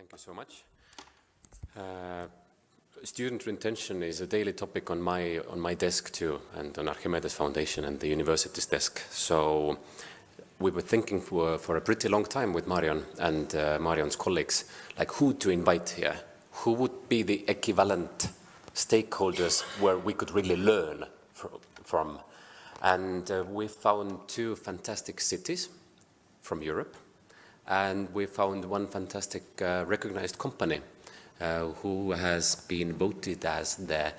Thank you so much. Uh, student retention is a daily topic on my on my desk too, and on Archimedes Foundation and the university's desk. So we were thinking for, for a pretty long time with Marion and uh, Marion's colleagues, like who to invite here, who would be the equivalent stakeholders where we could really learn from. And uh, we found two fantastic cities from Europe, and we found one fantastic uh, recognized company uh, who has been voted as the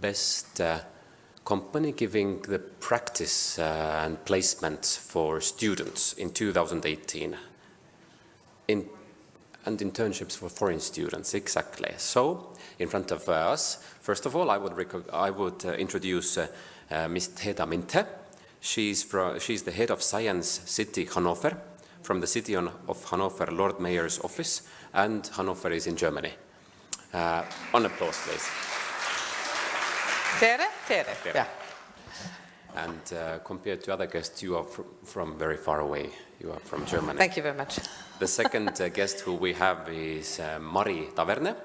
best uh, company giving the practice uh, and placements for students in 2018 in, and internships for foreign students, exactly. So, in front of us, first of all, I would, I would uh, introduce uh, Ms. Teda Minthe. She's, from, she's the head of Science City Hanover, from the city of Hanover Lord Mayor's office, and Hanover is in Germany. Uh, on applause, please. Tere? Tere, yeah. And uh, compared to other guests, you are fr from very far away. You are from Germany. Thank you very much. The second uh, guest who we have is uh, Mari Taverne.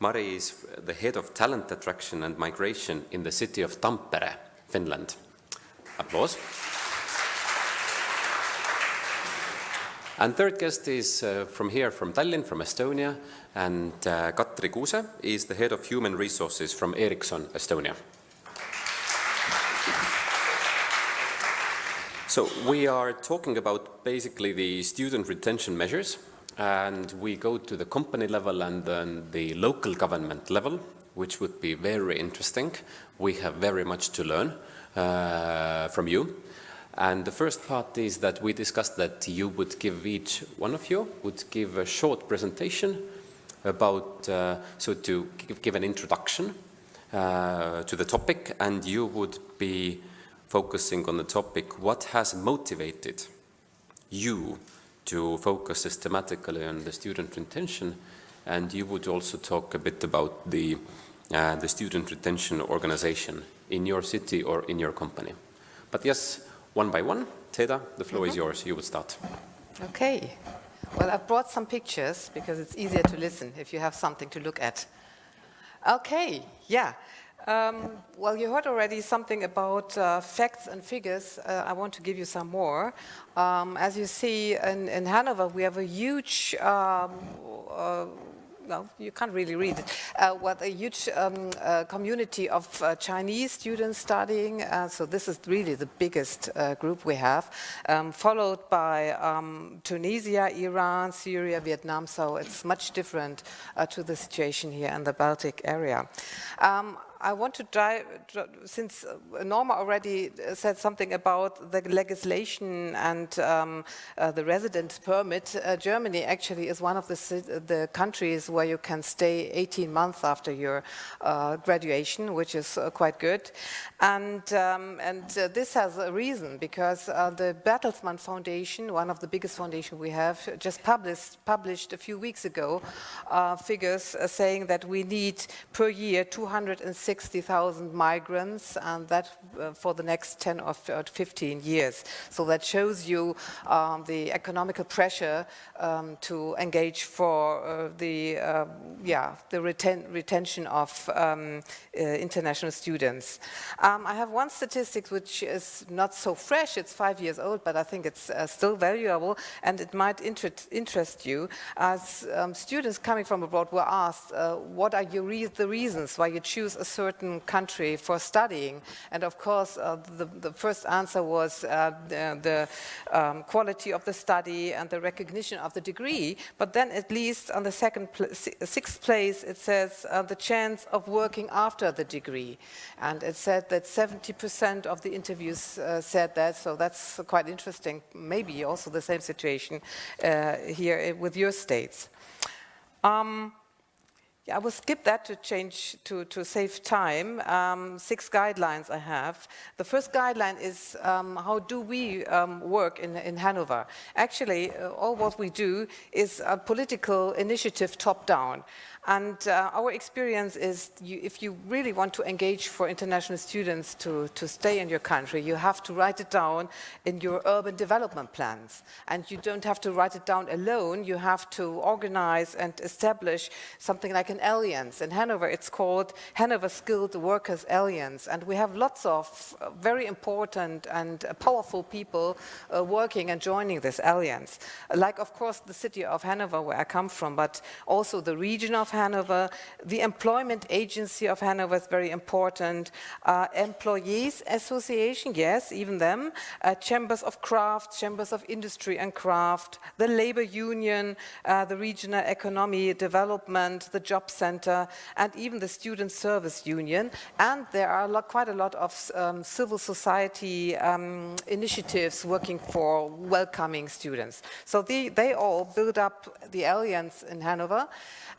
Mari is the head of talent attraction and migration in the city of Tampere, Finland. Applause. And third guest is uh, from here, from Tallinn, from Estonia, and uh, Katri Kuuse is the head of human resources from Ericsson, Estonia. So we are talking about basically the student retention measures and we go to the company level and then the local government level, which would be very interesting. We have very much to learn uh, from you. And the first part is that we discussed that you would give each one of you would give a short presentation about, uh, so to give, an introduction uh, to the topic and you would be focusing on the topic, what has motivated you to focus systematically on the student retention and you would also talk a bit about the, uh, the student retention organization in your city or in your company. But yes, one by one, Teda, the floor mm -hmm. is mm-hmm. yours. You would start. Okay. Well, I've brought some pictures because it's easier to listen if you have something to look at. Okay, yeah. Um, well, you heard already something about uh, facts and figures. Uh, I want to give you some more. Um, as you see in, in, Hanover, we have a huge um, uh, well, you can't really read it, uh, what a huge um, uh, community of uh, Chinese students studying. Uh, so this is really the biggest uh, group we have, um, followed by um, Tunisia, Iran, Syria, Vietnam. So it's much different uh, to the situation here in the Baltic area. I want to dive, since uh, Norma already uh, said something about the legislation and um, uh, the residence permit, uh, Germany actually is one of the, the, countries where you can stay 18 months after your uh, graduation, which is uh, quite good. And, um, and this has a reason, because the Bertelsmann Foundation, one of the biggest foundations we have, just published, published a few weeks ago figures saying that we need per year 206 60,000 migrants and that uh, for the next 10 or 15 years. So that shows you um, the economical pressure um, to engage for uh, the, uh, yeah, the reten retention of um, uh, international students. Um, I have one statistic which is not so fresh, it's five years old, but I think it's uh, still valuable and it might inter interest you. As um, students coming from abroad were asked, uh, what are your re the reasons why you choose a certain country for studying. And of course, uh, the, the, first answer was uh, the, the um, quality of the study and the recognition of the degree. But then at least on the second, pl sixth place, it says uh, the chance of working after the degree. And it said that 70% of the interviews uh, said that, so that's quite interesting. Maybe also the same situation uh, here with your states. Um, Yeah, I will skip that to change, to, to save time. Um, six guidelines I have. The first guideline is um, how do we um, work in, in Hanover? Actually, uh, all what we do is a political initiative top-down. And uh, our experience is you, if you really want to engage for international students to, to stay in your country, you have to write it down in your urban development plans. And you don't have to write it down alone, you have to organize and establish something like an alliance. In Hanover, it's called Hanover Skilled Workers Alliance. And we have lots of uh, very important and powerful people uh, working and joining this alliance. Like, of course, the city of Hanover, where I come from, but also the region of Hanover. The Employment Agency of Hanover is very important. Uh, employees Association, yes, even them. Uh, chambers of Craft, Chambers of Industry and Craft, the Labor Union, uh, the Regional Economy Development, the Job Center, and even the Student Service Union. And there are a lot, quite a lot of um, civil society um, initiatives working for welcoming students. So they, they all build up the alliance in Hanover.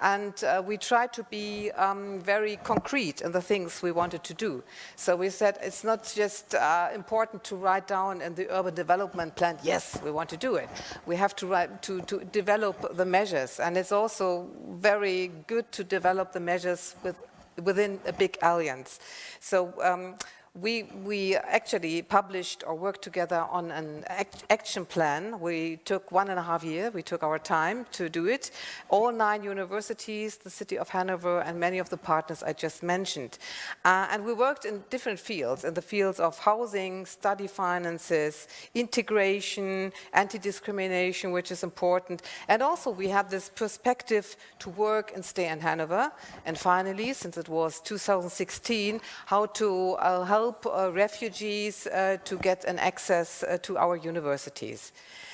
And uh, we tried to be um, very concrete in the things we wanted to do. So we said it's not just uh, important to write down in the urban development plan, yes, we want to do it. We have to, write, to, to develop the measures. And it's also very good to develop the measures with, within a big alliance. So um, we, we actually published or worked together on an act action plan. We took one and a half year, we took our time to do it. All nine universities, the city of Hanover and many of the partners I just mentioned. Uh, and we worked in different fields, in the fields of housing, study finances, integration, anti-discrimination, which is important. And also we had this perspective to work and stay in Hanover. And finally, since it was 2016, how to uh, help help uh, refugees uh, to get an access uh, to our universities.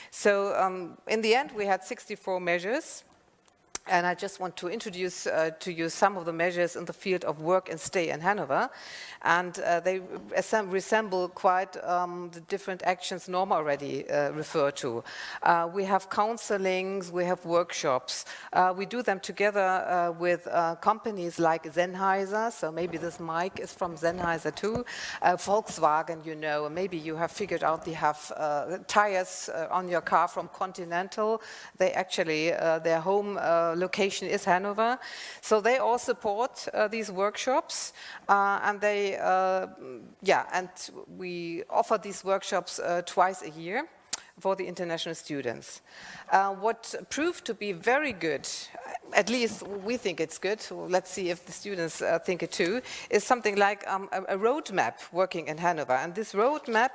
So um, in the end, we had 64 measures. And I just want to introduce uh, to you some of the measures in the field of work and stay in Hanover. And uh, they resemble quite um, the different actions Norma already uh, referred to. Uh, we have counselings, we have workshops. Uh, we do them together uh, with companies like Sennheiser, so maybe this mic is from Sennheiser too. Volkswagen, you know, maybe you have figured out they have tires on your car from Continental. They actually, their home location is Hanover. So they all support uh, these workshops uh, and they, uh, yeah, and we offer these workshops twice a year for the international students. Uh, what proved to be very good, at least we think it's good, let's see if the students uh, think it too, is something like um, a, a roadmap working in Hanover. And this roadmap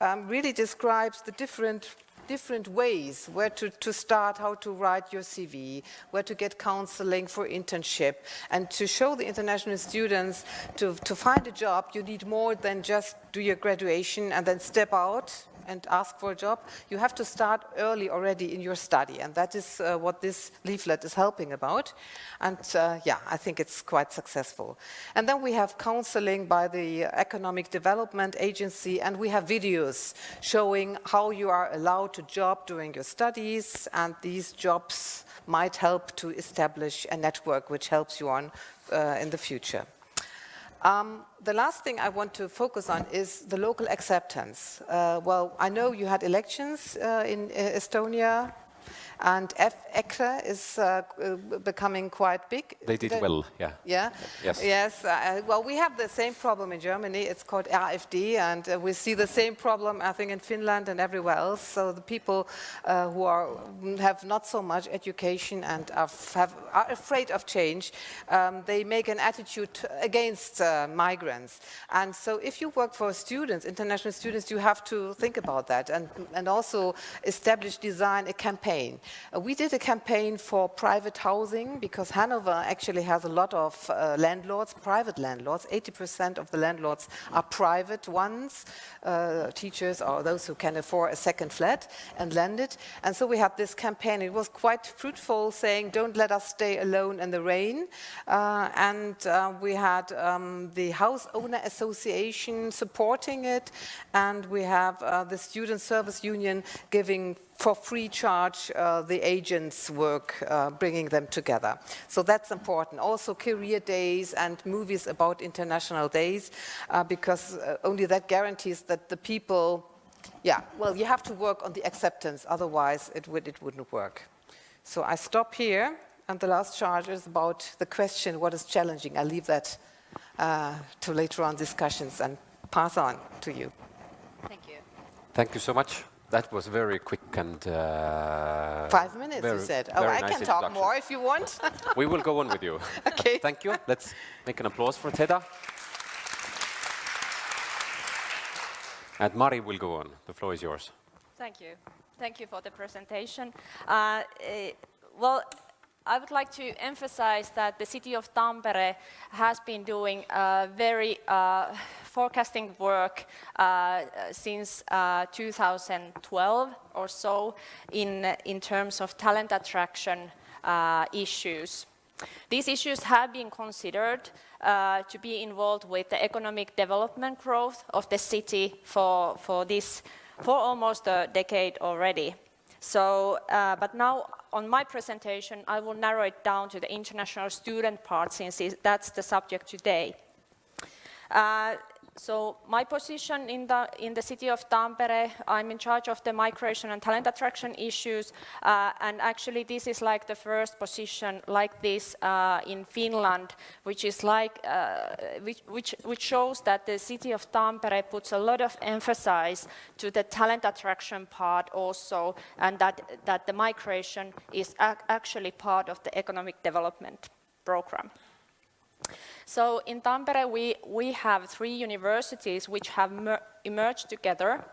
um, really describes the different different ways where to, to start, how to write your CV, where to get counseling for internship, and to show the international students to, to find a job, you need more than just do your graduation and then step out and ask for a job, you have to start early already in your study. And that is uh, what this leaflet is helping about. And uh, yeah, I think it's quite successful. And then we have counseling by the Economic Development Agency, and we have videos showing how you are allowed to job during your studies, and these jobs might help to establish a network which helps you on uh, in the future. Um, the last thing I want to focus on is the local acceptance. Uh, well, I know you had elections uh, in uh, Estonia and F EKRE is uh, uh, becoming quite big. They did well, yeah. Yeah? Yes. Yes. Uh, well, we have the same problem in Germany. It's called AfD, and uh, we see the same problem, I think, in Finland and everywhere else. So the people uh, who are, have not so much education and are, have, are afraid of change, um, they make an attitude against uh, migrants. And so if you work for students, international students, you have to think about that and, and also establish, design a campaign. Uh, we did a campaign for private housing because Hanover actually has a lot of uh, landlords, private landlords. 80% of the landlords are private ones, uh, teachers or those who can afford a second flat and lend it. And so we had this campaign. It was quite fruitful saying, don't let us stay alone in the rain. Uh, and uh, we had um, the House Owner Association supporting it. And we have the Student Service Union giving for free charge uh, the agents work, uh, bringing them together. So that's important. Also career days and movies about international days, uh, because uh, only that guarantees that the people, yeah, well, you have to work on the acceptance, otherwise it, would, it wouldn't work. So I stop here, and the last charge is about the question, what is challenging? I leave that uh, to later on discussions and pass on to you. Thank you. Thank you so much. That was very quick and... Uh, Five minutes, very, you said. Oh, I nice can talk more if you want. we will go on with you. okay. Thank you. Let's make an applause for Teda. And Mari will go on. The floor is yours. Thank you. Thank you for the presentation. Uh, uh, well, I would like to emphasize that the city of Tampere has been doing uh, very uh, forecasting work uh, since uh, 2012 or so in, in terms of talent attraction uh, issues. These issues have been considered uh, to be involved with the economic development growth of the city for, for this for almost a decade already. So, uh, but now on my presentation, I will narrow it down to the international student part since that's the subject today. Uh, so my position in the, in the city of Tampere, I'm in charge of the migration and talent attraction issues. Uh, and actually this is like the first position like this uh, in Finland, which is like, uh, which, which, which shows that the city of Tampere puts a lot of emphasis to the talent attraction part also, and that, that the migration is ac actually part of the economic development program. So in Tampere, we, we have three universities which have emerged together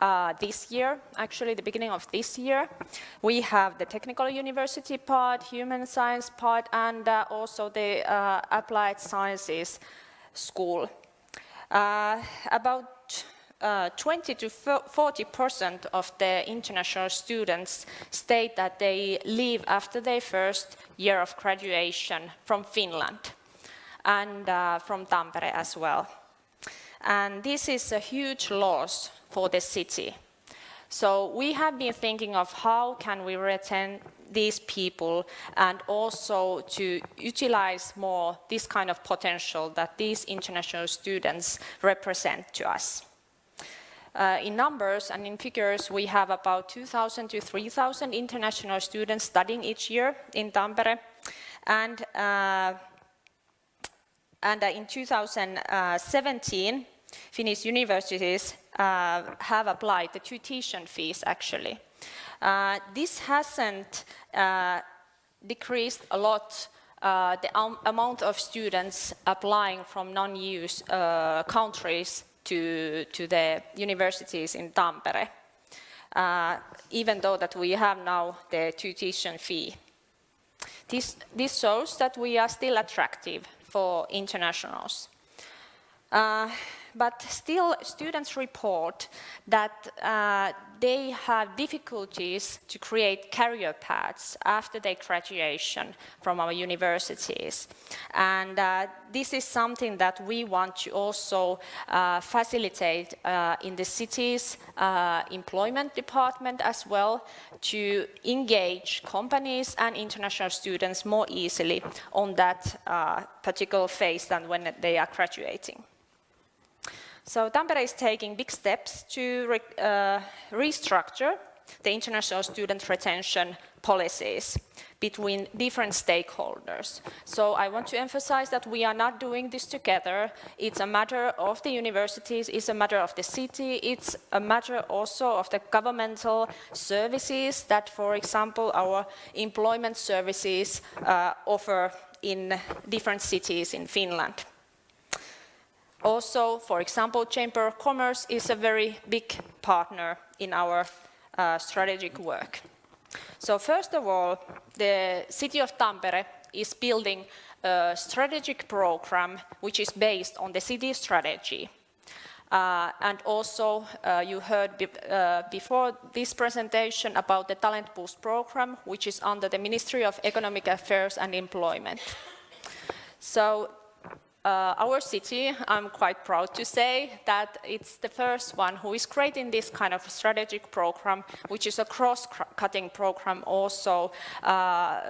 uh, this year, actually the beginning of this year. We have the technical university part, human science part, and uh, also the uh, applied sciences school. Uh, about uh, 20 to 40 percent of the international students state that they leave after their first year of graduation from Finland and uh, from Tampere as well. And this is a huge loss for the city. So we have been thinking of how can we retain these people and also to utilize more this kind of potential that these international students represent to us. Uh, in numbers and in figures, we have about 2,000 to 3,000 international students studying each year in Tampere. And uh, and uh, in 2017, Finnish universities uh, have applied the tuition fees actually. Uh, this hasn't decreased a lot uh, the amount of students applying from non-EU uh, countries to, to the universities in Tampere, uh, even though that we have now the tuition fee. This, this shows that we are still attractive for internationals. Uh, but still, students report that uh, they have difficulties to create career paths after their graduation from our universities. And uh, this is something that we want to also uh, facilitate uh, in the city's uh, employment department as well to engage companies and international students more easily on that uh, particular phase than when they are graduating. So Tampere is taking big steps to re uh, restructure the international student retention policies between different stakeholders. So I want to emphasize that we are not doing this together. It's a matter of the universities, it's a matter of the city, it's a matter also of the governmental services that, for example, our employment services uh, offer in different cities in Finland. Also, for example, Chamber of Commerce is a very big partner in our uh, strategic work. So first of all, the city of Tampere is building a strategic program which is based on the city strategy. Uh, and also, uh, you heard be, uh, before this presentation about the Talent Boost program, which is under the Ministry of Economic Affairs and Employment. So uh, our city, I'm quite proud to say that it's the first one who is creating this kind of strategic program, which is a cross-cutting program also uh,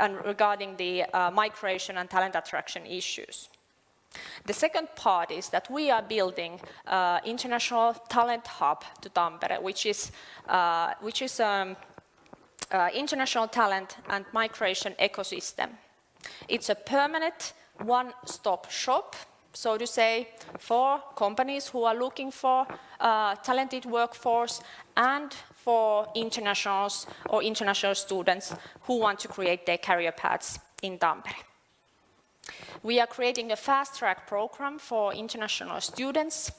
and regarding the uh, migration and talent attraction issues. The second part is that we are building uh, international talent hub to Tampere, which is, uh, which is um, uh, international talent and migration ecosystem. It's a permanent one-stop shop, so to say, for companies who are looking for uh, talented workforce and for internationals or international students who want to create their career paths in Tampere. We are creating a fast-track program for international students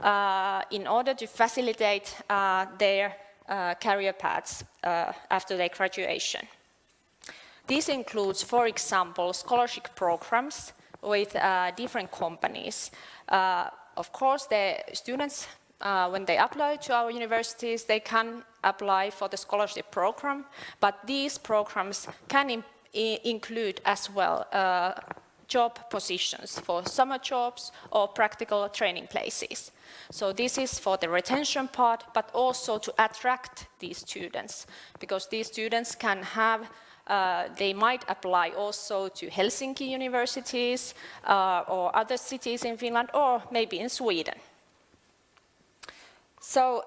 uh, in order to facilitate uh, their uh, career paths uh, after their graduation. This includes, for example, scholarship programs with uh, different companies. Uh, of course, the students, uh, when they apply to our universities, they can apply for the scholarship program, but these programs can include as well uh, job positions for summer jobs or practical training places. So this is for the retention part, but also to attract these students, because these students can have uh, they might apply also to Helsinki universities uh, or other cities in Finland or maybe in Sweden. So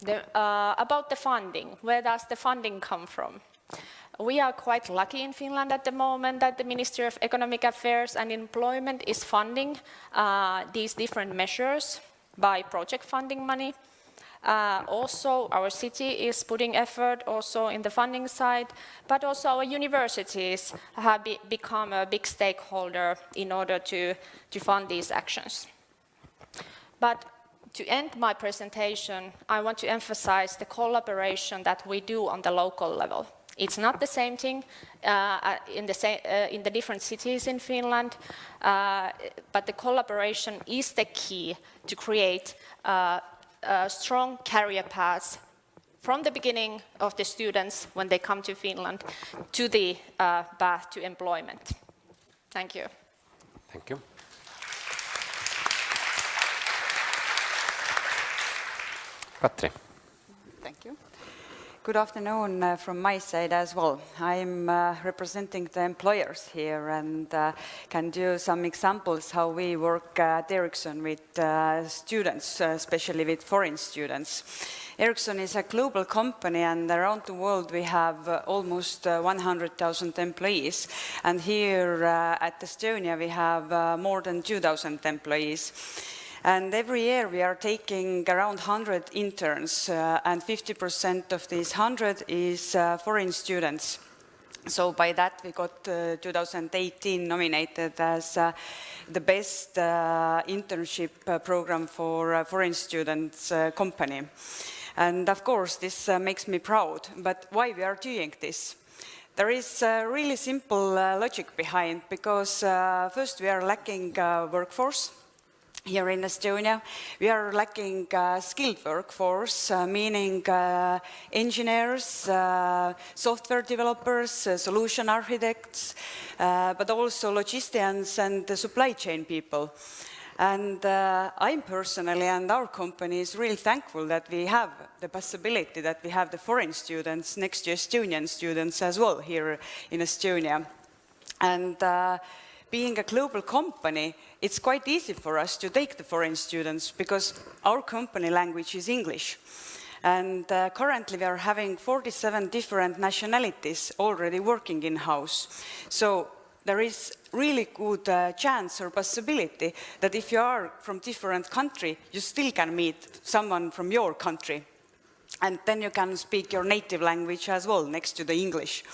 the, uh, about the funding, where does the funding come from? We are quite lucky in Finland at the moment that the Ministry of Economic Affairs and Employment is funding uh, these different measures by project funding money. Uh, also, our city is putting effort also in the funding side, but also our universities have be become a big stakeholder in order to, to fund these actions. But to end my presentation, I want to emphasize the collaboration that we do on the local level. It's not the same thing uh, in, the same, uh, in the different cities in Finland, uh, but the collaboration is the key to create uh, strong career paths from the beginning of the students when they come to Finland to the uh, path to employment. Thank you. Thank you. Katri. Thank you. Good afternoon uh, from my side as well. I'm uh, representing the employers here and uh, can do some examples how we work at Ericsson with uh, students, uh, especially with foreign students. Ericsson is a global company and around the world we have uh, almost 100,000 employees and here at Estonia we have more than 2,000 employees. And every year we are taking around 100 interns, uh, and 50% of these 100 is uh, foreign students. So by that we got uh, 2018 nominated as uh, the best uh, internship uh, program for foreign students company. And of course this makes me proud, but why we are doing this? There is a really simple logic behind, because first we are lacking workforce, here in Estonia. We are lacking uh, skilled workforce, uh, meaning uh, engineers, uh, software developers, uh, solution architects, uh, but also logisticians and supply chain people. And I'm personally and our company is really thankful that we have the possibility that we have the foreign students next to Estonian students as well here in Estonia. And being a global company, it's quite easy for us to take the foreign students because our company language is English. And uh, currently we are having 47 different nationalities already working in-house. So there is really good uh, chance or possibility that if you are from different country, you still can meet someone from your country. And then you can speak your native language as well next to the English.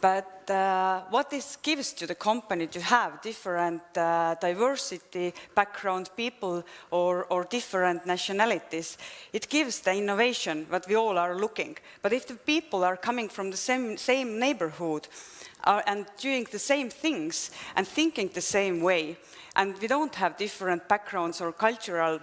But uh, what this gives to the company to have different uh, diversity background people or, or, different nationalities, it gives the innovation that we all are looking. But if the people are coming from the same, same neighborhood are, and doing the same things and thinking the same way, and we don't have different backgrounds or cultural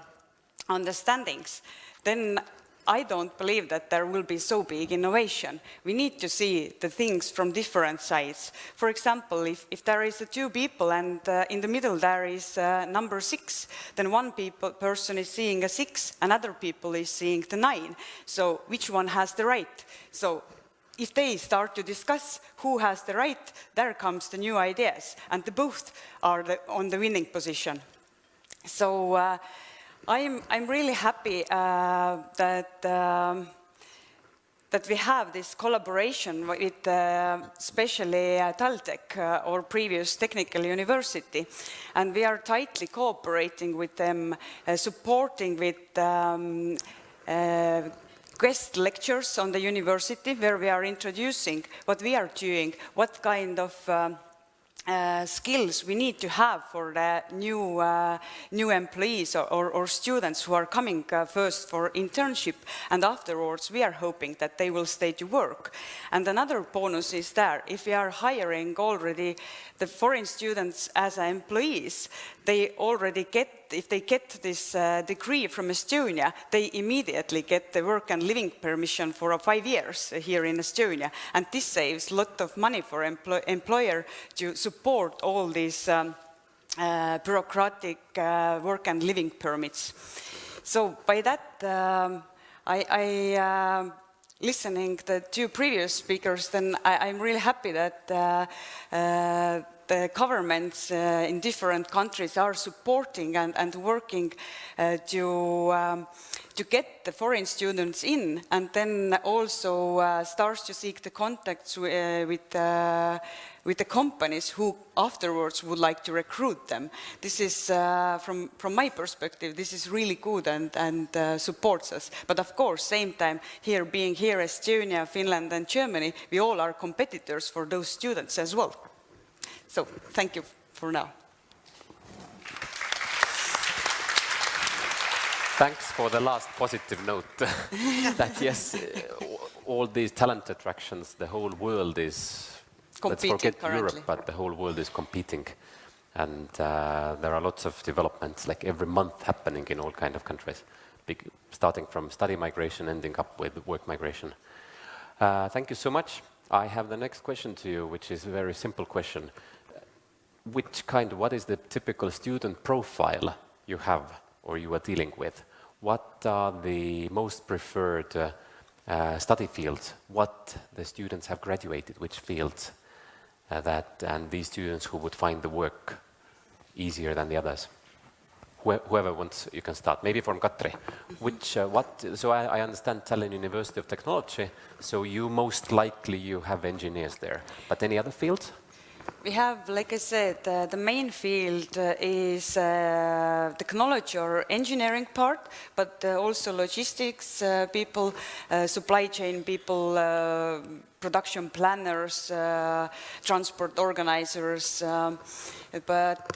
understandings, then I don't believe that there will be so big innovation. We need to see the things from different sides. For example, if, if there is two people and uh, in the middle there is uh, number six, then one people, person is seeing a six, another people is seeing the nine. So which one has the right? So if they start to discuss who has the right, there comes the new ideas, and the both are the, on the winning position. So uh, I'm, I'm really happy uh, that, um, that we have this collaboration with uh, especially uh, Taltech, uh, or previous technical university, and we are tightly cooperating with them, uh, supporting with um, uh, guest lectures on the university where we are introducing what we are doing, what kind of um, uh, skills we need to have for the new, uh, new employees or, or, or, students who are coming uh, first for internship and afterwards we are hoping that they will stay to work. And another bonus is there, if we are hiring already the foreign students as employees, they already get, if they get this uh, degree from Estonia, they immediately get the work and living permission for five years here in Estonia. And this saves a lot of money for empl employer to support all these um, uh, bureaucratic uh, work and living permits. So by that, um, I, I uh, listening the two previous speakers, then I, am really happy that uh, uh, the governments uh, in different countries are supporting and, and working uh, to, um, to get the foreign students in and then also uh, starts to seek the contacts uh, with, with the companies who afterwards would like to recruit them. This is, uh, from, from my perspective, this is really good and, and supports us. But of course, same time, here being here, Estonia, Finland and Germany, we all are competitors for those students as well. So thank you for now. Thanks for the last positive note. that yes, all these talent attractions, the whole world is, Competing let's forget currently. Europe, but the whole world is competing. And uh, there are lots of developments, like every month happening in all kind of countries, Big, starting from study migration, ending up with work migration. Uh, thank you so much. I have the next question to you, which is a very simple question which kind, what is the typical student profile you have or you are dealing with? What are the most preferred uh, uh, study fields? What the students have graduated, which fields uh, that, and these students who would find the work easier than the others? whoever wants, you can start. Maybe from Katri. Which, uh, what, so I, I, understand Tallinn University of Technology, so you most likely you have engineers there. But any other fields? We have, like I said, uh, the main field uh, is uh, technology or engineering part, but uh, also logistics uh, people, uh, supply chain people, production planners, transport organizers. Um, but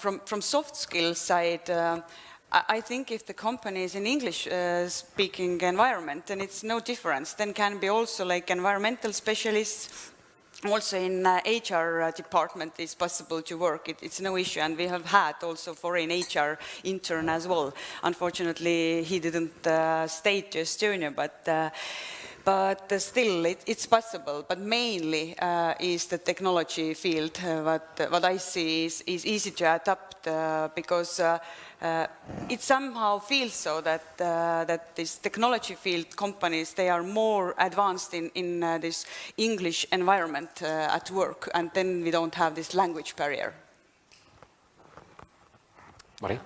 from, from soft skills side, I think if the company is in English-speaking environment, then it's no difference. Then can be also like environmental specialists, also in uh, HR uh, department is possible to work. It, it's no issue, and we have had also foreign HR intern as well. Unfortunately, he didn't uh, stay to Estonia, but uh, but uh, still it, it's possible. But mainly uh, is the technology field. what what I see is, is easy to adapt because uh, it somehow feels so that uh, that this technology field companies they are more advanced in in uh, this English environment uh, at work, and then we don't have this language barrier. Mari?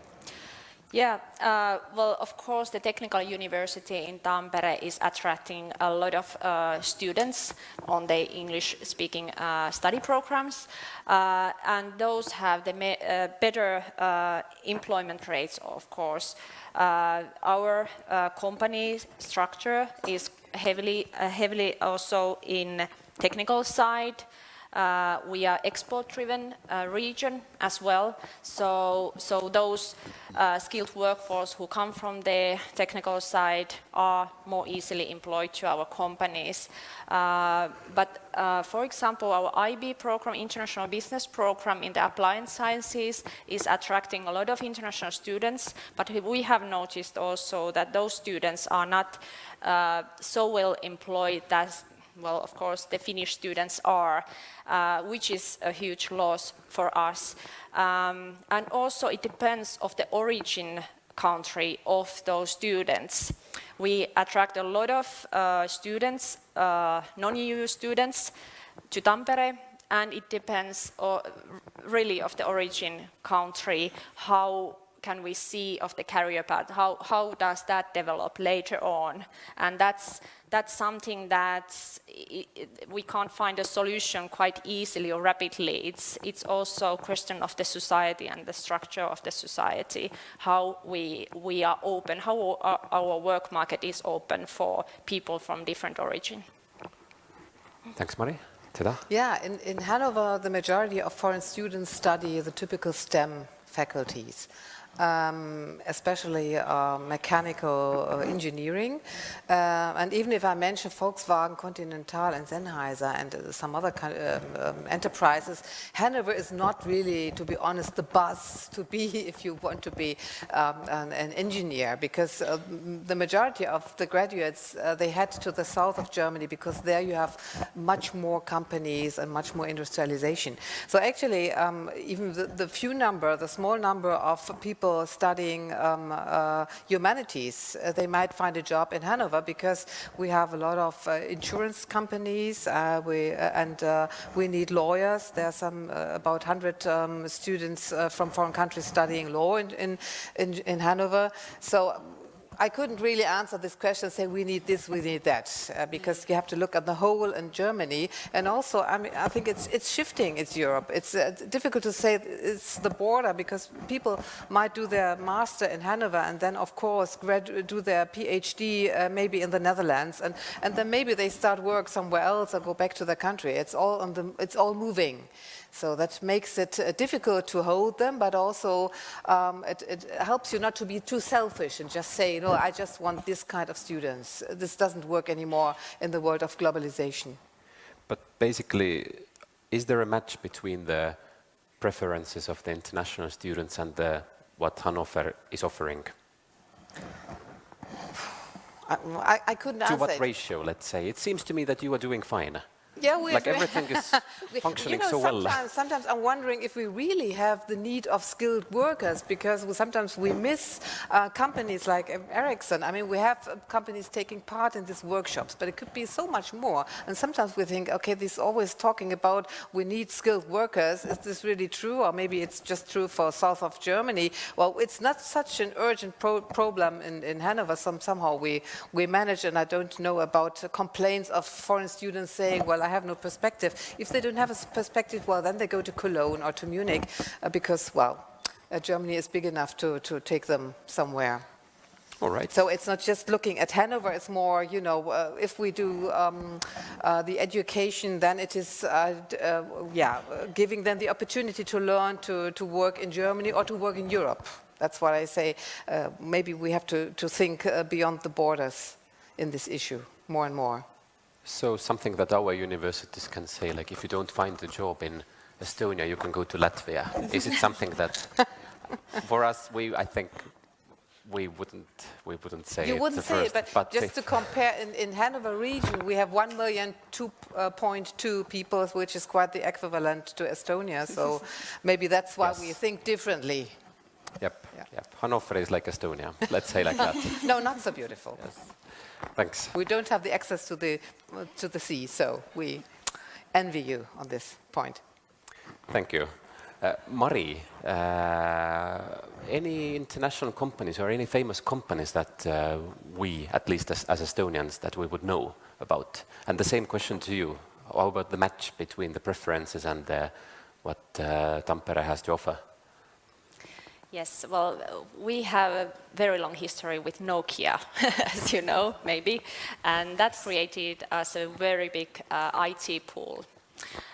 Yeah, uh, well, of course, the Technical University in Tampere is attracting a lot of uh, students on the English-speaking uh, study programs, uh, and those have the uh, better uh, employment rates, of course. our company structure is heavily, heavily also in technical side, Uh, we are export-driven uh, region as well, so, so those uh, skilled workforce who come from the technical side are more easily employed to our companies. Uh, but uh, for example, our IB program, International Business Program in the Applied Sciences is attracting a lot of international students, but we have noticed also that those students are not uh, so well employed as well, of course, the Finnish students are, uh, which is a huge loss for us. Um, and also it depends of the origin country of those students. We attract a lot of uh, students, uh, non-EU students, to Tampere, and it depends uh, really of the origin country, how can we see of the career path? How, how does that develop later on? And that's, that's something that we can't find a solution quite easily or rapidly. It's, it's also a question of the society and the structure of the society, how we, we are open, how our, our work market is open for people from different origin. Thanks, Mari. Teda? Yeah, in, in Hanover, the majority of foreign students study the typical STEM faculties um, especially uh, mechanical uh, engineering. Uh, and even if I mention Volkswagen, Continental and Sennheiser and uh, some other kind of, um, um, enterprises, Hanover is not really, to be honest, the buzz to be if you want to be um, an, an, engineer because uh, the majority of the graduates, uh, they head to the south of Germany because there you have much more companies and much more industrialization. So actually, um, even the, the few number, the small number of people people studying um, uh, humanities, uh, they might find a job in Hanover because we have a lot of uh, insurance companies uh, we, uh, and uh, we need lawyers. There are some about 100 um, students from foreign countries studying law in, in, in, in Hanover. So I couldn't really answer this question, say we need this, we need that, uh, because you have to look at the whole in Germany. And also, I mean, I think it's, it's shifting, it's Europe. It's uh, difficult to say it's the border, because people might do their master in Hanover and then, of course, do their PhD uh, maybe in the Netherlands, and, and then maybe they start work somewhere else or go back to their country. It's all, on the, it's all moving. So that makes it uh, difficult to hold them, but also um, it, it, helps you not to be too selfish and just say, no, I just want this kind of students. This doesn't work anymore in the world of globalization. But basically, is there a match between the preferences of the international students and the, what Hannover is offering? I, I, couldn't to answer. To what it. ratio, let's say? It seems to me that you are doing fine. Yeah, we like everything is functioning you know, so sometimes, well. Sometimes I'm wondering if we really have the need of skilled workers because sometimes we miss uh, companies like Ericsson. I mean, we have uh, companies taking part in these workshops, but it could be so much more. And sometimes we think, okay, this always talking about we need skilled workers. Is this really true? Or maybe it's just true for south of Germany. Well, it's not such an urgent pro problem in, in Hanover. Some, somehow we, we manage, and I don't know about complaints of foreign students saying, well, I have no perspective. If they don't have a perspective, well, then they go to Cologne or to Munich uh, because, well, uh, Germany is big enough to, to take them somewhere. All right. So it's not just looking at Hanover, it's more, you know, uh, if we do um, uh, the education, then it is, uh, uh yeah, giving them the opportunity to learn to, to work in Germany or to work in Europe. That's what I say. Uh, maybe we have to, to think uh, beyond the borders in this issue more and more. So something that our universities can say, like if you don't find a job in Estonia, you can go to Latvia. Is it something that, for us, we I think we wouldn't we wouldn't say you wouldn't say first, it, but, but just to compare, in, in Hanover region, we have 1 million 2.2 uh, people, which is quite the equivalent to Estonia. So maybe that's why yes. we think differently. Yep, yeah. yep. Hanover is like Estonia. Let's say like that. no, not so beautiful. Yes. Thanks. We don't have the access to the, to the sea, so we envy you on this point. Thank you. Uh, Mari, uh, any international companies or any famous companies that uh, we, at least as, as, Estonians, that we would know about? And the same question to you. How about the match between the preferences and uh, what uh, Tampere has to offer? Yes, well, we have a very long history with Nokia, as you know, maybe, and that created us a very big uh, IT pool.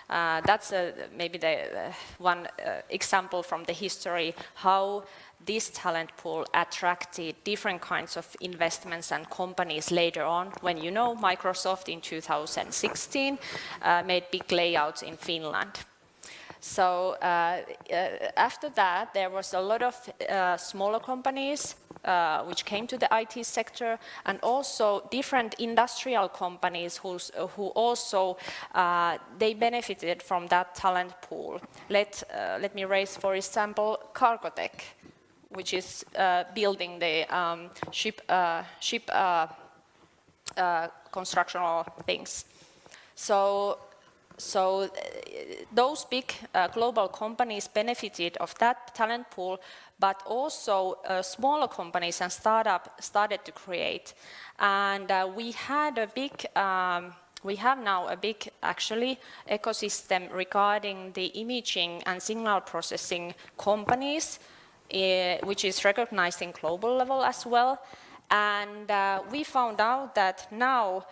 Uh, that's uh, maybe the uh, one uh, example from the history how this talent pool attracted different kinds of investments and companies later on when you know Microsoft in 2016 uh, made big layouts in Finland. So uh, uh, after that, there was a lot of uh, smaller companies uh, which came to the IT sector and also different industrial companies who also, uh, they benefited from that talent pool. Let, uh, let me raise, for example, Cargotec, which is building the um, ship, ship constructional things. So so uh, those big uh, global companies benefited of that talent pool, but also uh, smaller companies and startups started to create. And uh, we had a big, um, we have now a big, actually, ecosystem regarding the imaging and signal processing companies, uh, which is recognized in global level as well. And uh, we found out that now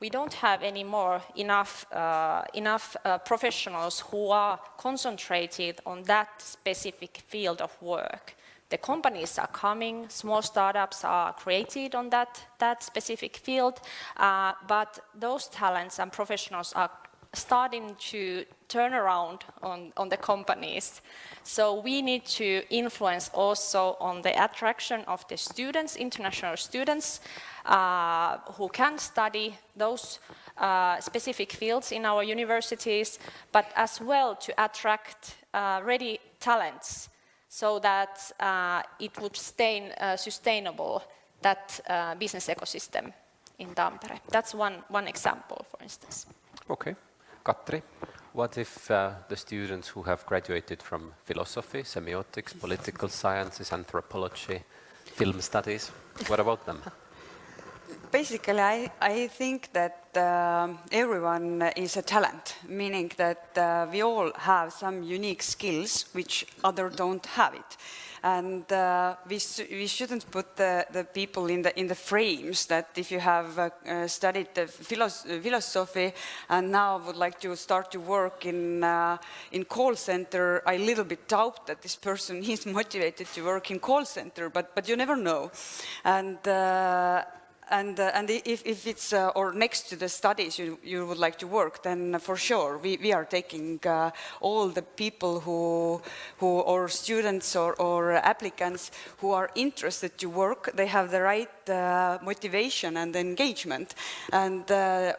we don't have anymore enough, uh, enough uh, professionals who are concentrated on that specific field of work. The companies are coming, small startups are created on that, that specific field, uh, but those talents and professionals are starting to turn around on, on the companies. So we need to influence also on the attraction of the students, international students, uh, who can study those uh, specific fields in our universities, but as well to attract uh, ready talents so that uh, it would stay uh, sustainable, that uh, business ecosystem in Tampere. That's one, one example, for instance. Okay. Katri, what if uh, the students who have graduated from philosophy, semiotics, political sciences, anthropology, film studies, what about them? Basically, I, I think that uh, everyone is a talent, meaning that uh, we all have some unique skills which others don't have it and uh, we, we shouldn't put the, the people in the, in the frames that if you have uh, uh, studied philosophy and now would like to start to work in, uh, in call center, I little bit doubt that this person is motivated to work in call center, but, but you never know. And, and, uh, and if, if it's uh, or next to the studies you, you would like to work, then for sure we, we are taking uh, all the people who, who or students or, or applicants who are interested to work. They have the right motivation and engagement, and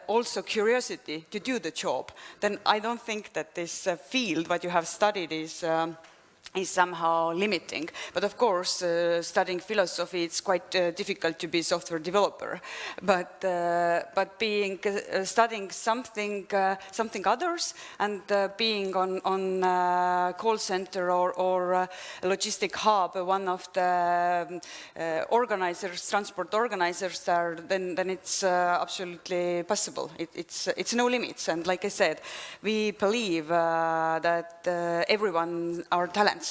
also curiosity to do the job. Then I don't think that this field what you have studied is. Um, is somehow limiting. But of course, uh, studying philosophy, it's quite uh, difficult to be a software developer. But uh, but being uh, studying something uh, something others and uh, being on on call center or or logistic hub, one of the um, organizers, transport organizers, there, then then it's absolutely possible. It, it's it's no limits. And like I said, we believe that everyone are talented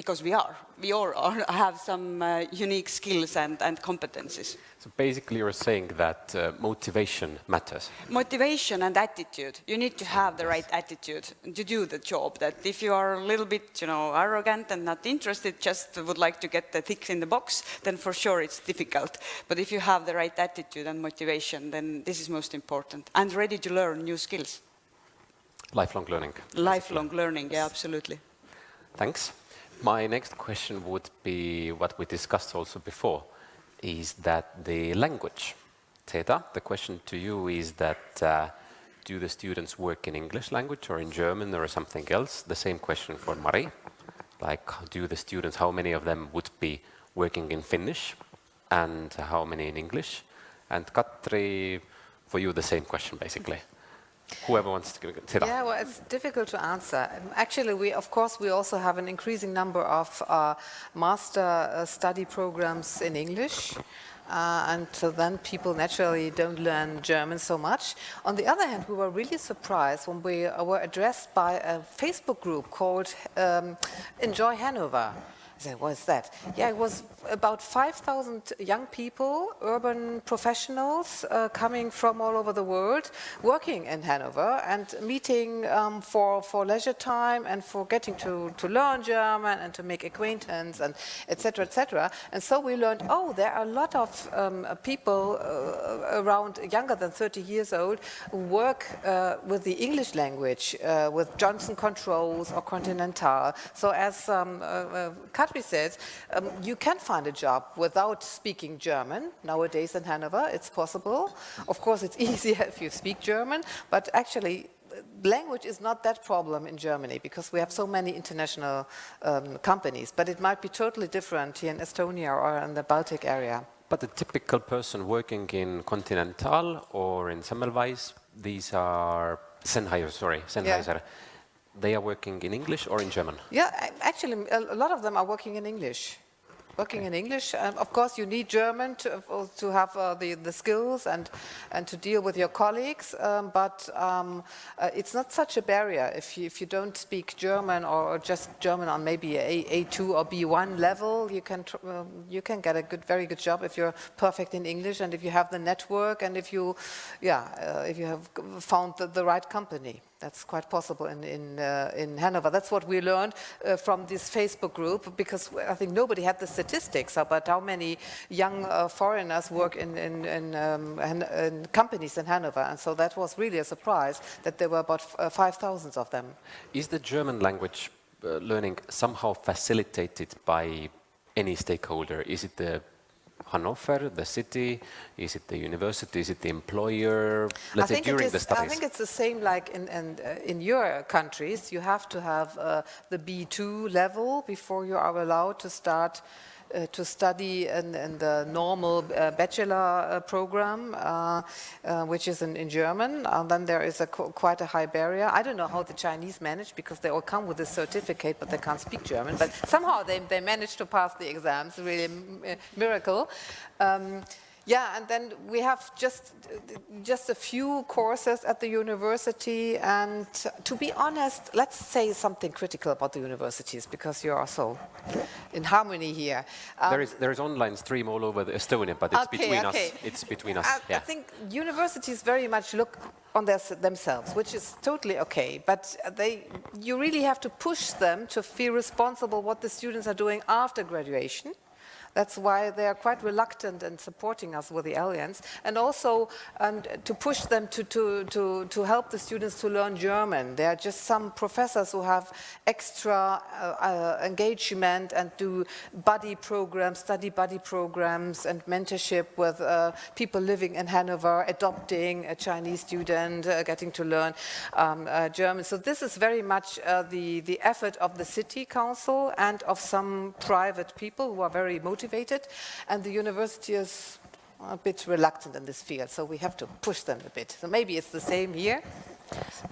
because we are. We all are, have some uh, unique skills and, and competencies. So basically you're saying that uh, motivation matters. Motivation and attitude. You need to have the right attitude to do the job. That if you are a little bit, you know, arrogant and not interested, just would like to get the ticks in the box, then for sure it's difficult. But if you have the right attitude and motivation, then this is most important. And ready to learn new skills. Lifelong learning. Lifelong learning, yeah, absolutely. Thanks. My next question would be what we discussed also before, is that the language. Teda, the question to you is that uh, do the students work in English language or in German or something else? The same question for Mari. Like, do the students, how many of them would be working in Finnish and how many in English? And Katri, for you, the same question basically. Whoever wants to sit Yeah, well, it's difficult to answer. Actually, we, of course, we also have an increasing number of uh, master uh, study programs in English. Uh, and so then people naturally don't learn German so much. On the other hand, we were really surprised when we were addressed by a Facebook group called um, Enjoy Hanover. Said, what's that? Yeah, it was about 5,000 young people, urban professionals uh, coming from all over the world, working in Hanover and meeting um, for, for leisure time and for getting to, to learn German and to make acquaintance and etc. etc. And so we learned, oh, there are a lot of um, people uh, around younger than 30 years old who work uh, with the English language, uh, with Johnson Controls or Continental. So as um, uh, uh, Katri said, um, you can find a job without speaking German. Nowadays in Hanover, it's possible. Of course, it's easier if you speak German, but actually, language is not that problem in Germany because we have so many international um, companies, but it might be totally different here in Estonia or in the Baltic area. But the typical person working in Continental or in Semmelweis, these are Sennheiser, sorry, Sennheiser. They are working in English or in German? Yeah, actually, a lot of them are working in English. Working in English. Um, of course, you need German to, to have uh, the, the skills and, and to deal with your colleagues, um, but um, uh, it's not such a barrier. If you, if you don't speak German or just German on maybe a A2 or B1 level, you can, tr- um, you can get a good, very good job if you're perfect in English and if you have the network and if you, yeah, uh, if you have found the, the right company. That's quite possible in, in, uh, in Hanover. That's what we learned uh, from this Facebook group because I think nobody had the statistics about how many young uh, foreigners work in, in, in, um, in companies in Hanover. And so that was really a surprise that there were about uh, 5,000 of them. Is the German language uh, learning somehow facilitated by any stakeholder? Is it the Hannover, the city? Is it the university? Is it the employer? Let's say during is- the I think it's the same like in, in, uh, in your countries. You have to have uh, the B2 level before you are allowed to start uh, to study in, in the normal uh, bachelor uh, program, uh, uh, which is in, in German. And then there is a qu- quite a high barrier. I don't know how the Chinese manage because they all come with a certificate, but they can't speak German. But somehow they, they manage to pass the exams. Really, uh, miracle. Um, yeah, and then we have just just a few courses at the university. And to be honest, let's say something critical about the universities because you are so in harmony here. Um, there is there is online stream all over the Estonia, but it's Okay, between okay. us. It's between us. I, I think universities very much look on their, themselves, which is totally okay. But they, you really have to push them to feel responsible what the students are doing after graduation. That's why they are quite reluctant in supporting us with the Alliance, and also um, to push them to, to, to, to help the students to learn German. There are just some professors who have extra uh, uh, engagement and do buddy programs, study buddy programs, and mentorship with uh, people living in Hanover, adopting a Chinese student, uh, getting to learn um, uh, German. So this is very much uh, the, the effort of the city council and of some private people who are very motivated. And the university is a bit reluctant in this field, so we have to push them a bit. So maybe it's the same here.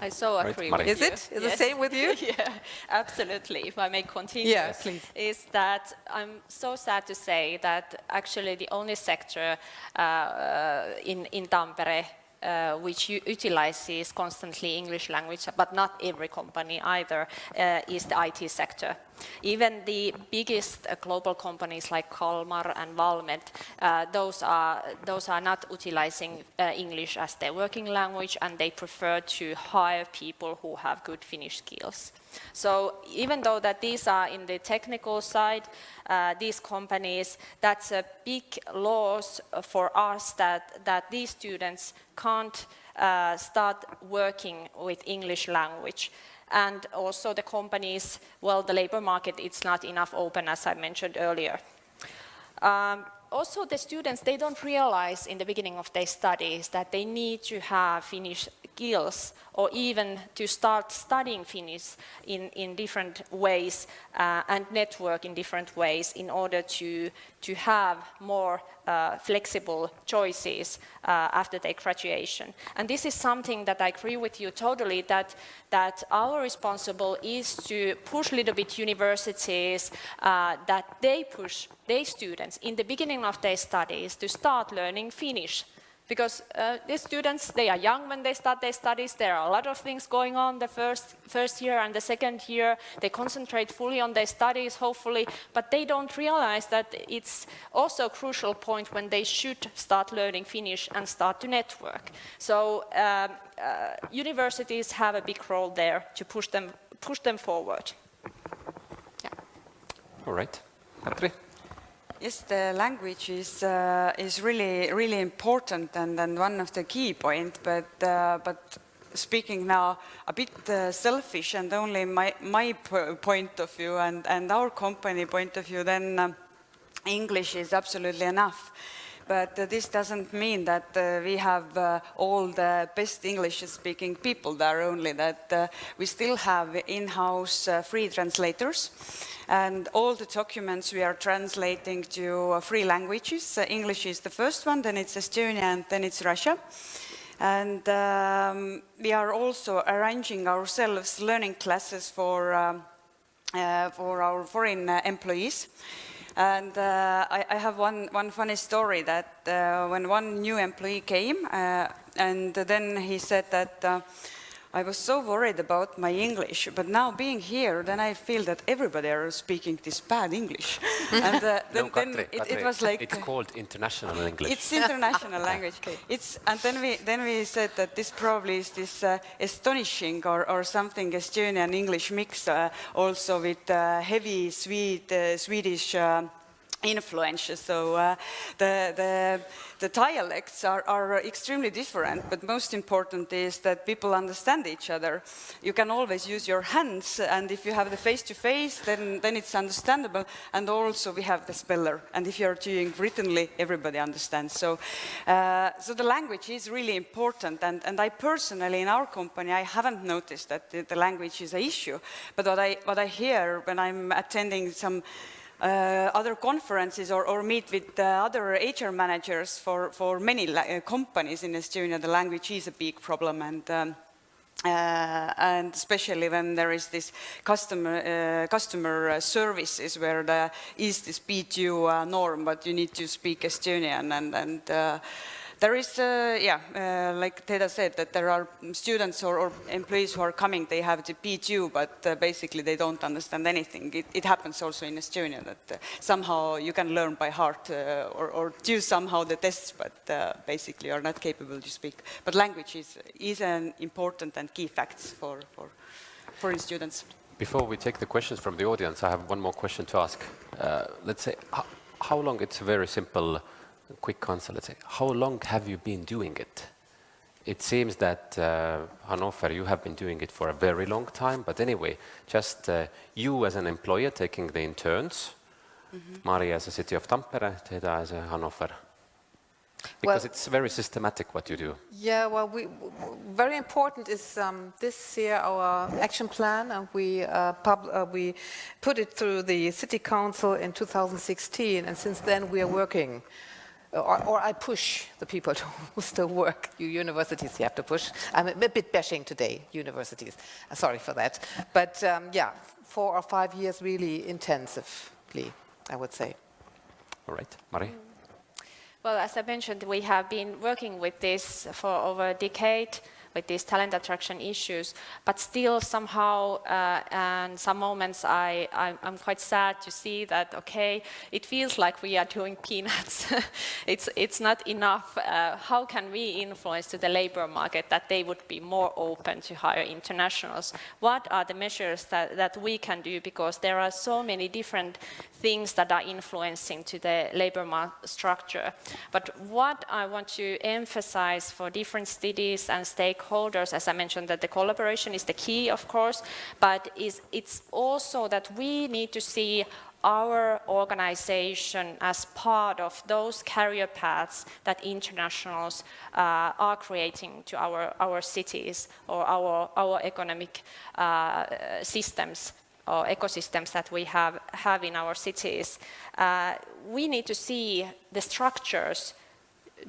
I so agree Mari. with Is you. it? Is the same with you? yeah, absolutely. If I may continue, Yeah, please. is that I'm so sad to say that actually the only sector uh, uh, in in Tampere uh, which utilizes constantly English language, but not every company either, uh, is the IT sector. Even the biggest uh, global companies like Kalmar and Valmet, uh, those are those are not utilizing uh, English as their working language, and they prefer to hire people who have good Finnish skills. So even though that these are in the technical side, uh, these companies, that's a big loss for us that, that these students can't uh, start working with English language. And also the companies, well, the labor market, it's not enough open, as I mentioned earlier. Um, also, the students, they don't realize in the beginning of their studies that they need to have Finnish skills or even to start studying Finnish in, in different ways uh, and network in different ways in order to, to have more uh, flexible choices uh, after their graduation. And this is something that I agree with you totally that, that our responsible is to push a little bit universities uh, that they push their students in the beginning of their studies to start learning Finnish because uh, these students, they are young when they start their studies, there are a lot of things going on the first, first year and the second year, they concentrate fully on their studies, hopefully, but they don't realize that it's also a crucial point when they should start learning Finnish and start to network. So um, uh, universities have a big role there to push them, push them forward. Yeah. All right. Katri? Yes, the language is uh, is really really important and, and one of the key point. But uh, but speaking now a bit uh, selfish and only my my point of view and and our company point of view, then uh, English is absolutely enough. But uh, this doesn't mean that uh, we have uh, all the best English-speaking people there, only that uh, we still have in-house uh, free translators. And all the documents we are translating to uh, three languages. English is the first one, then it's Estonia, and then it's Russia. And um, we are also arranging ourselves learning classes for, um, for our foreign employees. And uh, I, I, have one, one funny story that uh, when one new employee came, uh, and then he said that uh, I was so worried about my English, but now being here, then I feel that everybody are speaking this bad English. and uh, then, no, Katri, then it, Katri, it, was like... It's called international English. It's international language. Okay. It's, and then we, then we said that this probably is this uh, astonishing or, or something Estonian English mix, uh, also with uh, heavy Swede, uh, Swedish uh, influence. So uh, the, the, the, dialects are, are, extremely different, but most important is that people understand each other. You can always use your hands, and if you have the face-to-face, -face, then, then it's understandable. And also we have the speller, and if you're doing writtenly, everybody understands. So, uh, so the language is really important, and, and I personally, in our company, I haven't noticed that the, the language is an issue. But what I, what I hear when I'm attending some uh, other conferences or, or meet with uh, other HR managers for, for many uh, companies in Estonia, the language is a big problem and um, uh, and especially when there is this customer uh, customer uh, services where there is this B2 norm, but you need to speak Estonian and, and there is, uh, yeah, uh, like Teda said, that there are students or, or, employees who are coming, they have the B2, but uh, basically they don't understand anything. It, it happens also in Estonia that uh, somehow you can learn by heart uh, or, or, do somehow the tests, but uh, basically are not capable to speak. But language is, is an important and key fact for, for foreign students. Before we take the questions from the audience, I have one more question to ask. let's say, how, how long, it's a very simple quick answer, let's say, how long have you been doing it? It seems that, uh, Hannover, you have been doing it for a very long time, but anyway, just uh, you as an employer taking the interns, mm -hmm. Mari as a city of Tampere, Teda as a Hannover. Because well, it's very systematic what you do. Yeah, well, we, very important is um, this year our action plan, and we, uh, pub, uh, we put it through the city council in 2016, and since then we are working or, or, I push the people to still work. You universities, you have to push. I'm a, bit bashing today, universities. Uh, sorry for that. But um, yeah, four or five years really intensively, I would say. All right, Mari. Well, as I mentioned, we have been working with this for over a decade with these talent attraction issues, but still somehow, uh, and some moments I, I'm, quite sad to see that, okay, it feels like we are doing peanuts. it's, it's not enough. Uh, how can we influence to the labor market that they would be more open to hire internationals? What are the measures that, that we can do? Because there are so many different things that are influencing to the labor market structure. But what I want to emphasize for different cities and stakeholders, as I mentioned, that the collaboration is the key, of course, but is, it's also that we need to see our organization as part of those career paths that internationals uh, are creating to our, our cities or our, our economic uh, systems or ecosystems that we have, have in our cities, uh, we need to see the structures.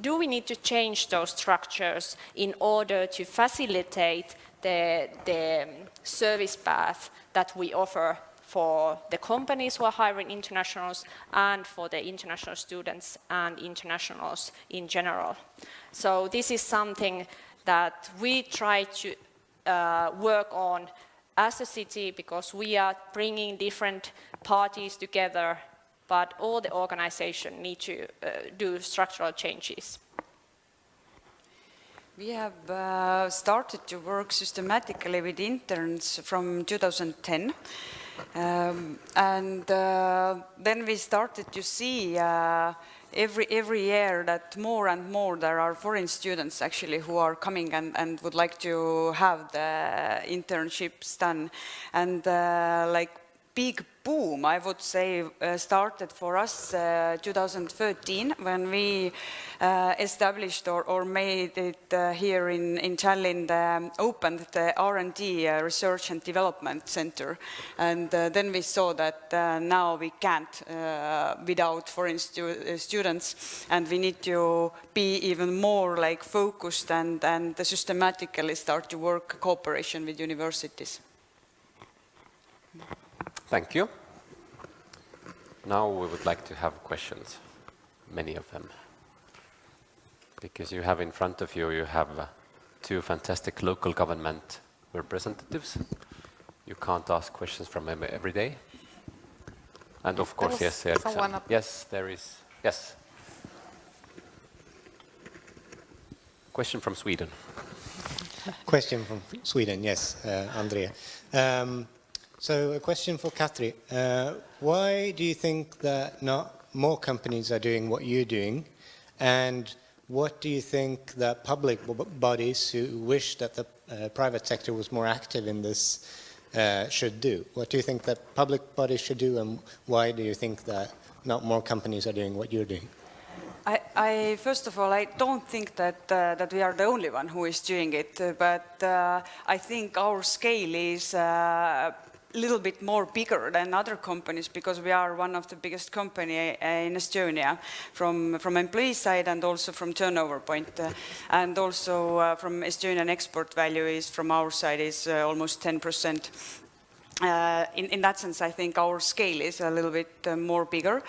Do we need to change those structures in order to facilitate the, the service path that we offer for the companies who are hiring internationals and for the international students and internationals in general. So this is something that we try to uh, work on as a city because we are bringing different parties together, but all the organization need to uh, do structural changes. We have uh, started to work systematically with interns from 2010. Um, and uh, then we started to see uh, every, every year that more and more there are foreign students actually who are coming and, and would like to have the internships done. And uh, like big boom, I would say, uh, started for us uh, 2013 when we uh, established or, or, made it uh, here in, in Tallinn, um, opened the R&D uh, Research and Development Center. And uh, then we saw that now we can't without foreign stu students and we need to be even more like focused and, and systematically start to work cooperation with universities. Thank you. Now we would like to have questions, many of them. Because you have in front of you, you have uh, two fantastic local government representatives. You can't ask questions from them every day. And of course, yes, Erksan. Yes, there is. Yes. Question from Sweden. Question from Sweden, yes, uh, Andrea. Um, so a question for Katri. Uh, why do you think that not more companies are doing what you're doing? And what do you think that public bodies who wish that the uh, private sector was more active in this uh, should do? What do you think that public bodies should do and why do you think that not more companies are doing what you're doing? I, I, first of all, I don't think that uh, that we are the only one who is doing it, but uh, I think our scale is uh, little bit more bigger than other companies because we are one of the biggest company uh, in Estonia from, from employee side and also from turnover point. Uh, and also uh, from Estonian export value is from our side is uh, almost 10%. Uh, in, in, that sense, I think our scale is a little bit more bigger.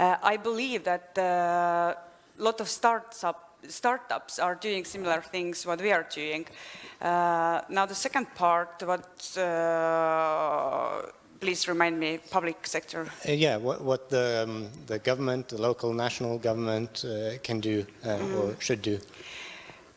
I believe that a lot of startups startups are doing similar things what we are doing. Uh, now the second part, what, uh, please remind me, public sector. Uh, yeah, what, what the, um, the government, the local, national government uh, can do mm. or should do.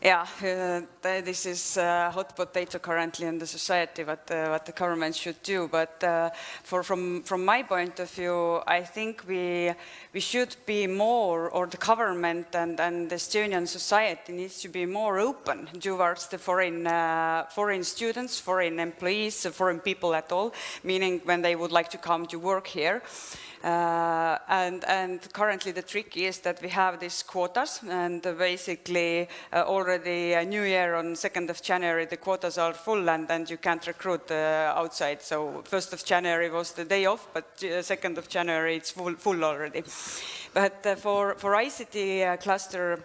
Yeah, uh, this is a hot potato currently in the society, what, uh, what the government should do. But uh, for, from, from my point of view, I think we, we should be more, or the government and, and the Estonian society needs to be more open towards the foreign, uh, foreign students, foreign employees, foreign people at all, meaning when they would like to come to work here. Uh, and, and, currently the trick is that we have these quotas and basically uh, already a new year on 2nd of January the quotas are full and, and you can't recruit uh, outside. So 1st of January was the day off, but 2nd uh, of January it's full, full already. But uh, for, for ICT uh, cluster,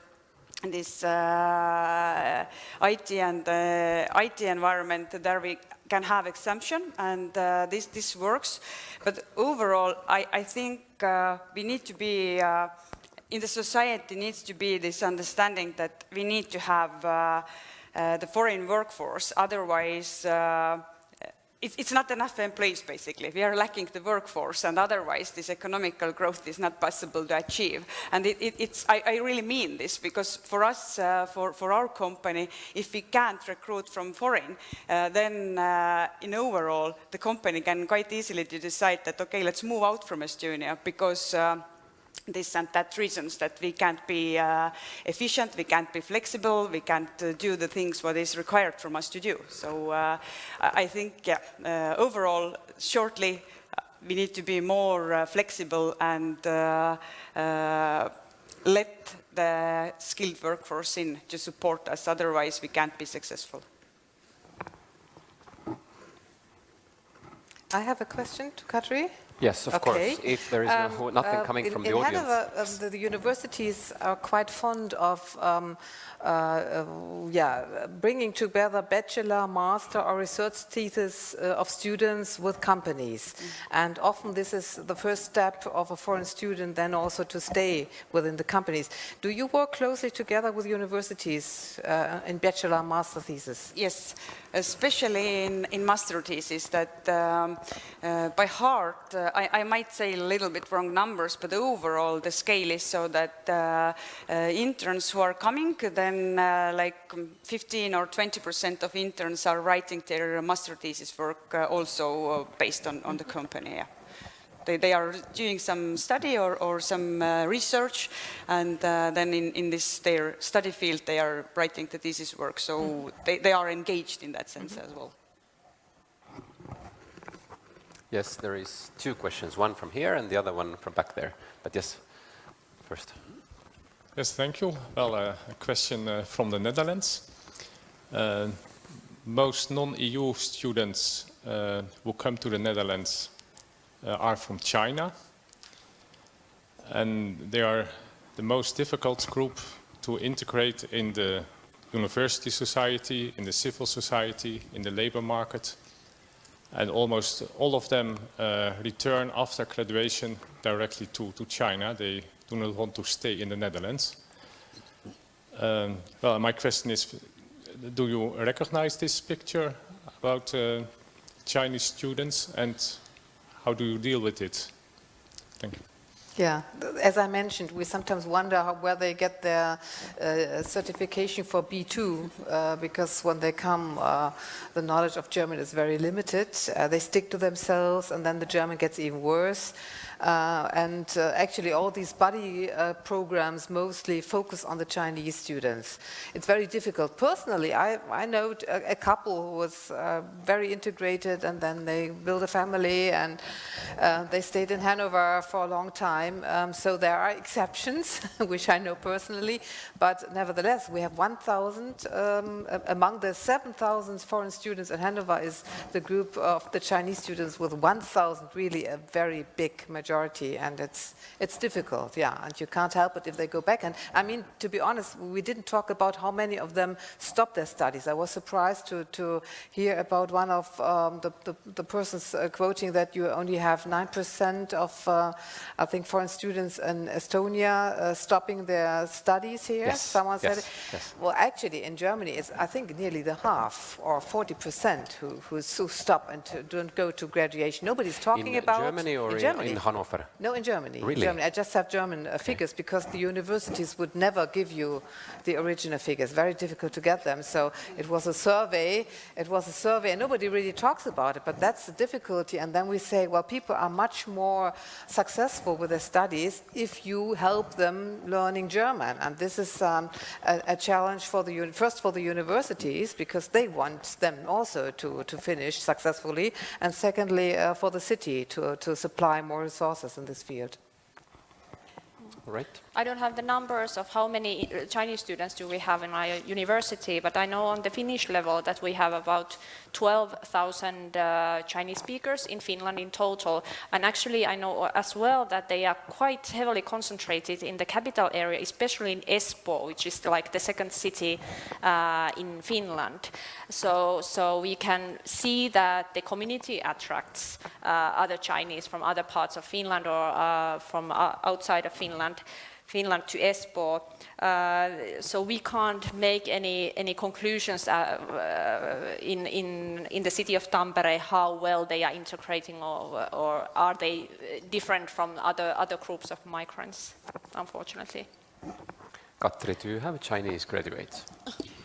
this IT and IT environment, there we can have exemption, and this, this works. But overall, I, I think uh, we need to be, uh, in the society needs to be this understanding that we need to have uh, uh, the foreign workforce, otherwise uh, it, it's not enough employees, basically. We are lacking the workforce, and otherwise this economical growth is not possible to achieve. And it, it, it's, I, I, really mean this, because for us, uh, for, for our company, if we can't recruit from foreign, uh, then uh, in overall, the company can quite easily decide that, okay, let's move out from Estonia, because uh, this and that reasons that we can't be uh, efficient, we can't be flexible, we can't uh, do the things what is required from us to do. So uh, I think, yeah, uh, overall, shortly, uh, we need to be more uh, flexible and let the skilled workforce in to support us, otherwise we can't be successful. I have a question to Katri. Yes, of Okay. course. If there is no, Um, nothing uh, coming in, from in the audience. Hanover, um, the, the universities are quite fond of um, uh, uh, yeah, bringing together bachelor, master, or research thesis uh, of students with companies. And often this is the first step of a foreign student then also to stay within the companies. Do you work closely together with universities uh, in bachelor, master thesis? Yes, especially in, in master thesis that um, uh, by heart, uh, I, I might say a little bit wrong numbers, but overall the scale is so that uh, uh, interns who are coming, then uh, like um, 15 or 20 percent of interns are writing their master thesis work uh, also uh, based on, on the company. Yeah. They, they are doing some study or, or some uh, research, and uh, then in, in this their study field they are writing the thesis work. So they, they are engaged in that sense as well. Yes, there is two questions, one from here and the other one from back there. But yes, first. Yes, thank you. Well, uh, a question uh, from the Netherlands. Uh, most non-EU students uh, who come to the Netherlands uh, are from China. And they are the most difficult group to integrate in the university society, in the civil society, in the labor market. And almost all of them uh, return after graduation directly to, to China. They do not want to stay in the Netherlands. Um, well, my question is, do you recognize this picture about uh, Chinese students and how do you deal with it? Thank you. Yeah, as I mentioned, we sometimes wonder how, where they get their uh, certification for B2, uh, because when they come, uh, the knowledge of German is very limited. Uh, they stick to themselves, and then the German gets even worse. Uh, and uh, actually, all these buddy uh, programs mostly focus on the Chinese students. It's very difficult. Personally, I, I know a couple who was very integrated, and then they built a family, and they stayed in Hanover for a long time. Um, so there are exceptions, which I know personally, but nevertheless, we have 1,000 um, among the 7,000 foreign students in Hanover is the group of the Chinese students with 1,000, really a very big majority, and it's it's difficult, yeah, and you can't help it if they go back. And I mean, to be honest, we didn't talk about how many of them stopped their studies. I was surprised to, to hear about one of um, the, the, the persons uh, quoting that you only have 9% of, uh, I think, foreign students in Estonia uh, stopping their studies here. Yes, Someone said yes, it. yes. Well, actually, in Germany, it's, I think, nearly the half, or 40%, who, who, stop and to, don't go to graduation. Nobody's talking in about... Germany or in, Germany. in No, in Germany. Really? Germany. I just have German uh, figures because the universities would never give you the original figures. Very difficult to get them. So it was a survey. It was a survey, and nobody really talks about it. But that's the difficulty. And then we say, well, people are much more successful with their studies if you help them learning German. And this is um, a, a challenge for the first for the universities because they want them also to, to finish successfully, and secondly uh, for the city to, to supply more resources in this field. All right. I don't have the numbers of how many uh, Chinese students do we have in my university, but I know on the Finnish level that we have about 12,000 uh, Chinese speakers in Finland in total. And actually, I know as well that they are quite heavily concentrated in the capital area, especially in Espoo, which is like the second city uh, in Finland. So, so we can see that the community attracts uh, other Chinese from other parts of Finland or uh, from uh, outside of Finland. Finland to Espoo. Uh, so we can't make any, any conclusions uh, uh, in, in, in the city of Tampere how well they are integrating or, or are they uh, different from other, other groups of migrants, unfortunately. Katri, do you have a Chinese graduates?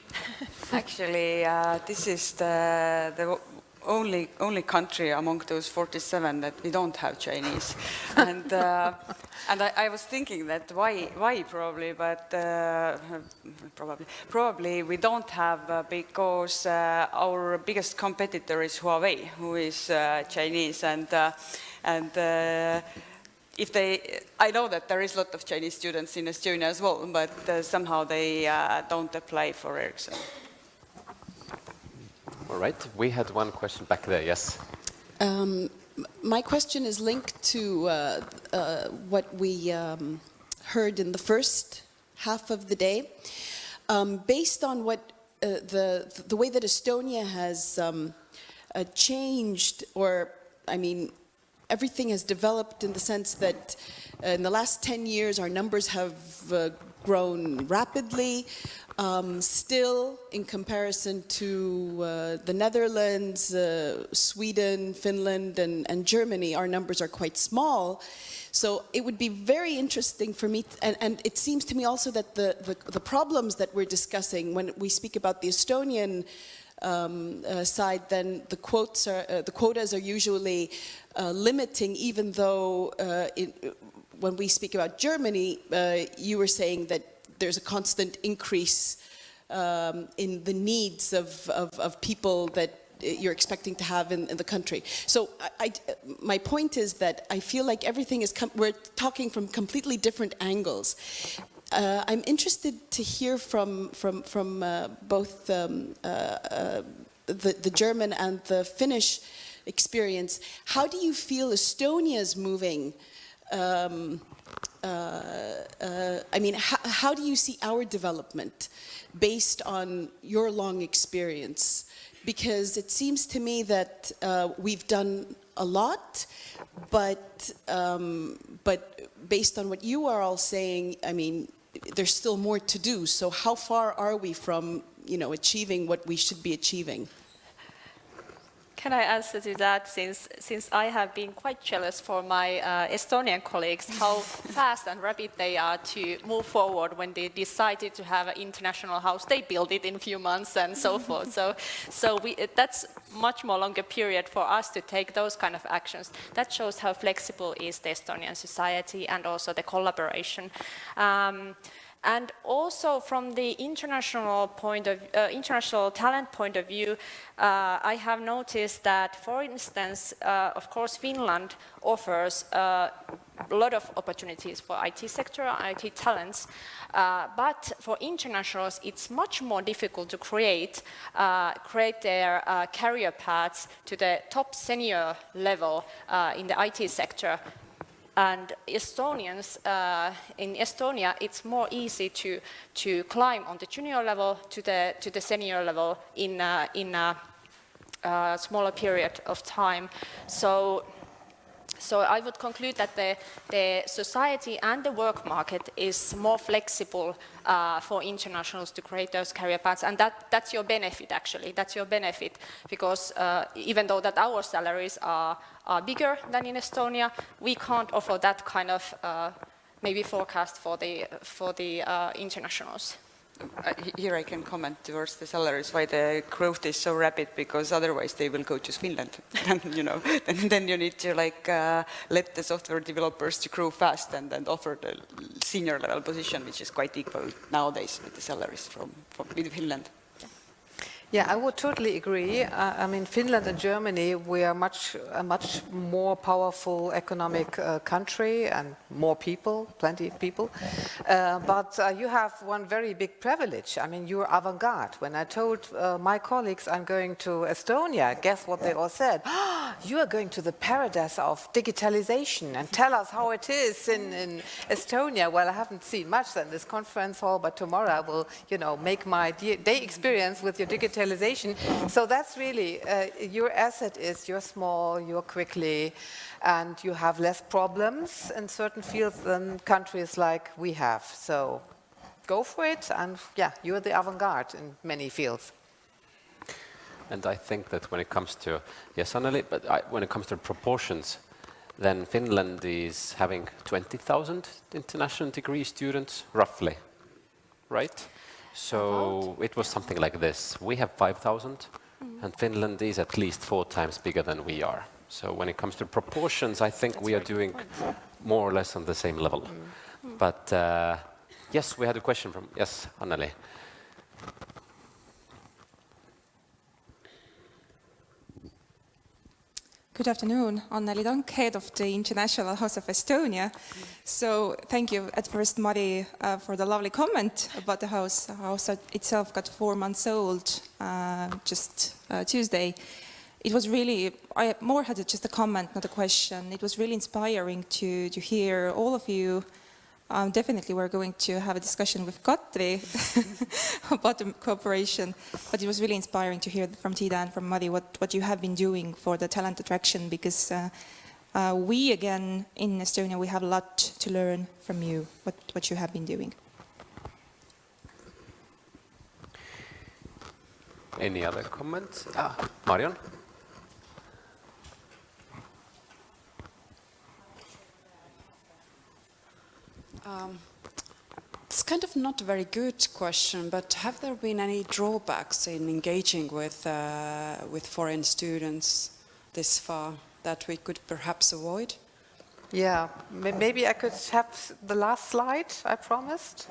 Actually, uh, this is the, the only only country among those 47 that we don't have Chinese, and uh, and I, I was thinking that why why probably, but uh, probably probably we don't have uh, because uh, our biggest competitor is Huawei, who is uh, Chinese, and uh, and. Uh, if they, I know that there is a lot of Chinese students in Estonia as well, but uh, somehow they uh, don't apply for Ericsson. All right. We had one question back there. Yes. Um, my question is linked to uh, uh, what we um, heard in the first half of the day. Um, based on what uh, the the way that Estonia has um, uh, changed, or I mean, everything has developed in the sense that uh, in the last 10 years our numbers have uh, grown rapidly. Um, still, in comparison to uh, the Netherlands, uh, Sweden, Finland, and, and, Germany, our numbers are quite small. So it would be very interesting for me, and, and, it seems to me also that the, the, the, problems that we're discussing when we speak about the Estonian um, uh, side, then the are, uh, the quotas are usually uh, limiting, even though uh, when we speak about Germany, you were saying that there's a constant increase um, in the needs of, of, of, people that you're expecting to have in, in the country. So I, I, my point is that I feel like everything is, we're talking from completely different angles. Uh, I'm interested to hear from, from, from uh, both um, uh, uh the, the German and the Finnish experience. How do you feel Estonia is moving um, uh, uh, I mean, how, do you see our development based on your long experience? Because it seems to me that uh, we've done a lot, but um, but based on what you are all saying, I mean, there's still more to do. So how far are we from, you know, achieving what we should be achieving? Can I answer to that since, since I have been quite jealous for my uh, Estonian colleagues how fast and rapid they are to move forward when they decided to have an international house. They built it in a few months and so forth. So, so we, that's much more longer period for us to take those kind of actions. That shows how flexible is the Estonian society and also the collaboration. Um, and also from the international point of uh, international talent point of view, uh, I have noticed that, for instance, uh, of course, Finland offers uh, a lot of opportunities for IT sector, IT talents, uh, but for internationals, it's much more difficult to create uh, create their career paths to the top senior level in the IT sector and Estonians, uh, in Estonia, it's more easy to, to climb on the junior level to the, to the senior level in, uh, in a, a, smaller period of time. So, so I would conclude that the, the society and the work market is more flexible uh, for internationals to create those career paths, and that, that's your benefit actually. That's your benefit because uh, even though that our salaries are are bigger than in Estonia. We can't offer that kind of uh, maybe forecast for the, for the uh, internationals. Uh, here I can comment towards the salaries, why the growth is so rapid, because otherwise they will go to Finland. and, you know, then, you need to like uh, let the software developers to grow fast and then offer the senior level position, which is quite equal nowadays with the salaries from, from Finland. Yeah, I would totally agree. I mean, Finland and Germany, we are much a much more powerful economic uh, country and more people, plenty of people. Uh, but uh, you have one very big privilege. I mean, you're avant-garde. When I told uh, my colleagues I'm going to Estonia, guess what they all said? You are going to the paradise of digitalization and tell us how it is in, in Estonia. Well, I haven't seen much in this conference hall, but tomorrow I will, you know, make my day experience with your digital digitalization. So that's really, uh, your asset is you're small, you're quickly, and you have less problems in certain fields than countries like we have. So go for it, and yeah, you're the avant-garde in many fields. And I think that when it comes to, yes, Anneli, but I, when it comes to proportions, then Finland is having 20,000 international degree students, roughly, right? So it was something like this. We have 5,000 mm. and Finland is at least four times bigger than we are. So when it comes to proportions, I think That's we are doing more or less on the same level. Mm. But uh, yes, we had a question from, yes, Anneli. Good afternoon, Anneli Tank, head of the International House of Estonia. So thank you at first, Mari, uh, for the lovely comment about the house. The house itself got four months old uh, just uh, Tuesday. it was really, I more had just a comment, not a question. It was really inspiring to, to hear all of you. Um, definitely we're going to have a discussion with Katri about the cooperation, but it was really inspiring to hear from Tida and from Mari what, what you have been doing for the talent attraction because uh, uh, we again in Estonia, we have a lot to learn from you, what, what you have been doing. Any other comments? Ah, Marion? Um, it's kind of not a very good question, but have there been any drawbacks in engaging with, uh, with foreign students this far that we could perhaps avoid? Yeah, maybe I could have the last slide I promised.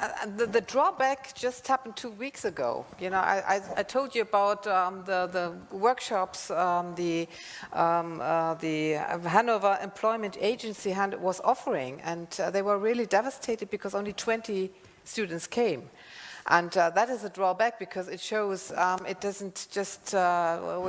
Uh, the, the drawback just happened two weeks ago. You know, I, I, I told you about um, the, the workshops um, the, um, uh, the Hanover Employment Agency was offering, and uh, they were really devastated because only 20 students came. And uh, that is a drawback because it shows um, it doesn't just uh,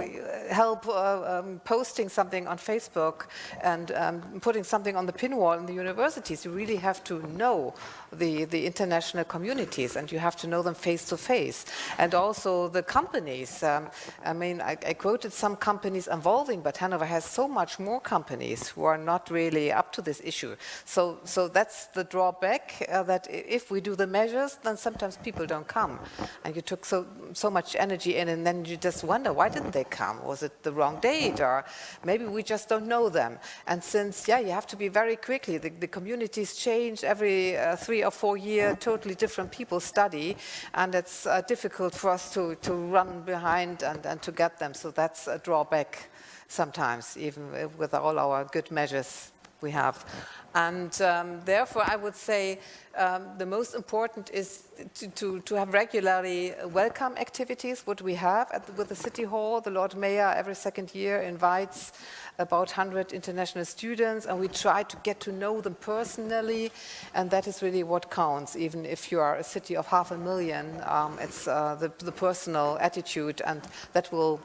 help uh, um, posting something on Facebook and um, putting something on the pin wall in the universities. You really have to know the, the international communities and you have to know them face to face. And also the companies. Um, I mean, I, I quoted some companies involving, but Hanover has so much more companies who are not really up to this issue. So, so that's the drawback uh, that if we do the measures, then sometimes people don't come. And you took so, so much energy in and then you just wonder, why didn't they come? Was it the wrong date? Or maybe we just don't know them. And since, yeah, you have to be very quickly, the, the communities change every uh, three or four year, totally different people study, and it's uh, difficult for us to, to run behind and, and to get them. So that's a drawback sometimes, even with all our good measures we have. And um, therefore, I would say um, the most important is to, to, to, have regularly welcome activities, what we have at with the City Hall. The Lord Mayor every second year invites about 100 international students, and we try to get to know them personally, and that is really what counts. Even if you are a city of half a million, um, it's uh, the, the, personal attitude, and that will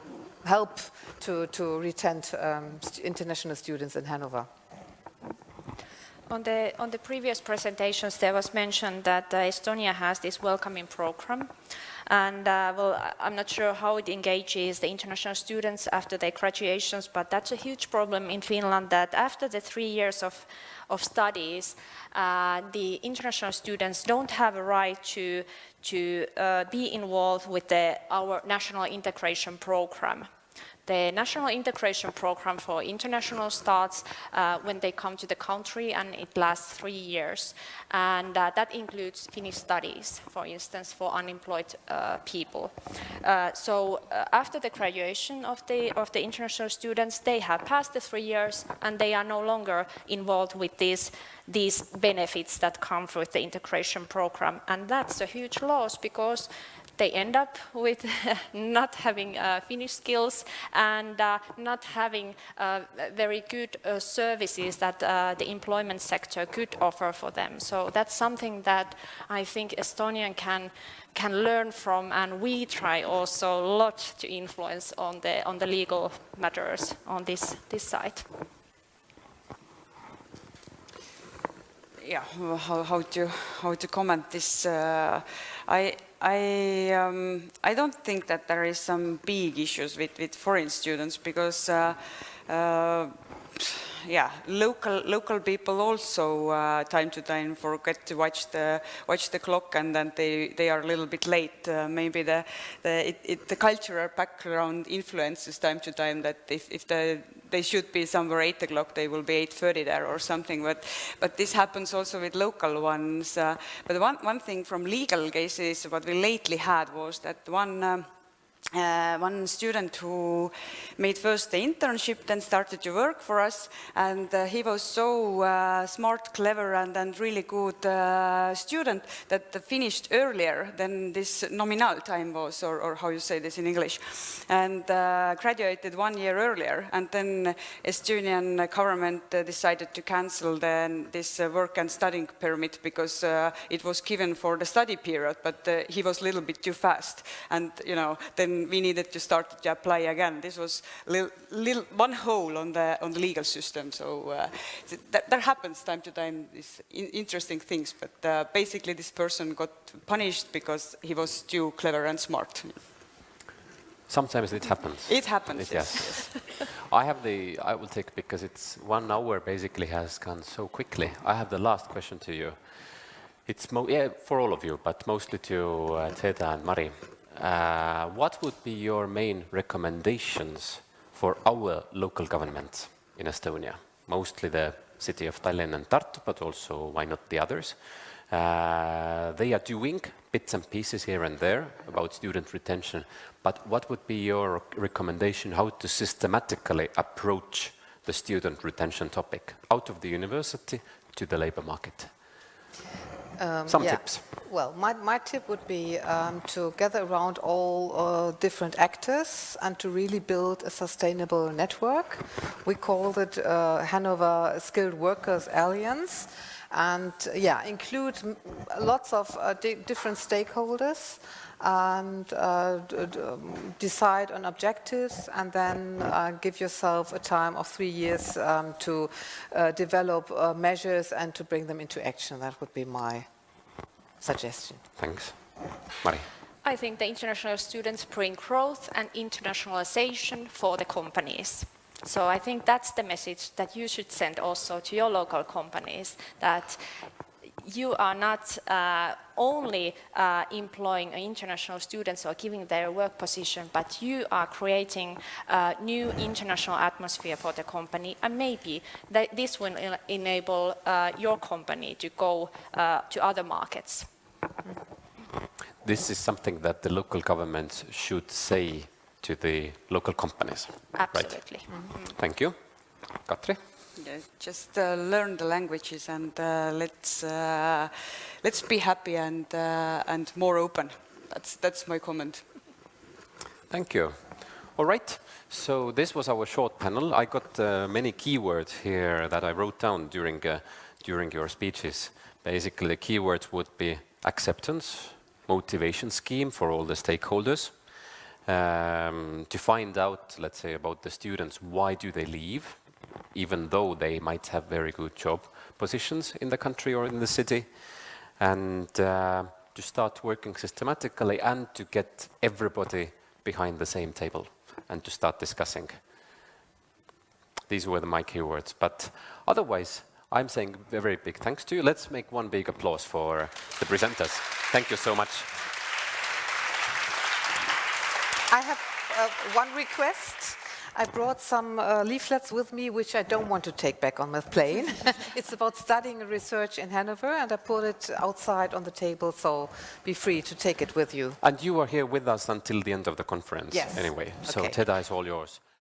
help to, to retain um, international students in Hanover. On the, on the previous presentations, there was mentioned that uh, Estonia has this welcoming program. And uh, well, I'm not sure how it engages the international students after their graduations, but that's a huge problem in Finland that after the three years of, of studies, uh, the international students don't have a right to, to uh, be involved with the, our national integration program. The National Integration Program for International starts uh, when they come to the country and it lasts three years. And uh, that includes Finnish studies, for instance, for unemployed uh, people. Uh, so uh, after the graduation of the, of the international students, they have passed the three years and they are no longer involved with these these benefits that come with the integration program. And that's a huge loss because they end up with not having uh, Finnish skills and uh, not having uh, very good uh, services that uh, the employment sector could offer for them. So that's something that I think Estonian can can learn from and we try also a lot to influence on the on the legal matters on this this side. Yeah, how, how to how to comment this? I I, um, I don't think that there is some big issues with, with foreign students because uh, uh, yeah, local local people also uh, time to time forget to watch the watch the clock, and then they they are a little bit late. Uh, maybe the the it, it, the cultural background influences time to time that if if the they should be somewhere 8 o'clock, they will be 8.30 there or something, but, but this happens also with local ones. Uh, but one, one thing from legal cases, what we lately had was that one, um, uh, one student who made first the internship, then started to work for us, and uh, he was so uh, smart, clever, and, and really good uh, student that finished earlier than this nominal time was, or, or how you say this in English, and uh, graduated one year earlier. And then Estonian government uh, decided to cancel the, this work and studying permit because it was given for the study period, but he was a little bit too fast, and you know then we needed to start to apply again. This was little, little, one hole on the, on the legal system. So uh, that, that, happens time to time, these in interesting things. But uh, basically this person got punished because he was too clever and smart. Sometimes it happens. It happens, it, yes. yes. I have the, I will take, because it's one hour basically has gone so quickly. I have the last question to you. It's yeah, for all of you, but mostly to uh, Teda and Mari. Uh, what would be your main recommendations for our local government in Estonia? Mostly the city of Tallinn and Tartu, but also why not the others? Uh, they are doing bits and pieces here and there about student retention, but what would be your recommendation how to systematically approach the student retention topic out of the university to the labor market? Um, Some yeah. tips. Well, my, my tip would be um, to gather around all uh, different actors and to really build a sustainable network. We called it uh, Hanover Skilled Workers Alliance and yeah, include lots of uh, di different stakeholders and uh, um, decide on objectives and then uh, give yourself a time of three years um, to uh, develop uh, measures and to bring them into action. That would be my suggestion. Thanks. Mari. I think the international students bring growth and internationalization for the companies. So I think that's the message that you should send also to your local companies, that you are not uh, only uh, employing international students or giving their work position, but you are creating a new international atmosphere for the company, and maybe this will enable uh, your company to go uh, to other markets. This is something that the local governments should say to the local companies. Absolutely. Right? Mm -hmm. Thank you. Katri? Yeah, just uh, learn the languages and uh, let's uh, let's be happy and uh, and more open. That's that's my comment. Thank you. All right. So this was our short panel. I got uh, many keywords here that I wrote down during uh, during your speeches. Basically, the keywords would be acceptance, motivation scheme for all the stakeholders, um, to find out, let's say, about the students, why do they leave? even though they might have very good job positions in the country or in the city, and uh, to start working systematically and to get everybody behind the same table and to start discussing. These were the, my keywords, but otherwise, I'm saying a very big thanks to you. Let's make one big applause for the presenters. Thank you so much. I have uh, one request. I brought some uh, leaflets with me, which I don't want to take back on the plane. it's about studying and research in Hanover, and I put it outside on the table, so be free to take it with you. And you are here with us until the end of the conference yes. anyway, so okay. TEDA is all yours.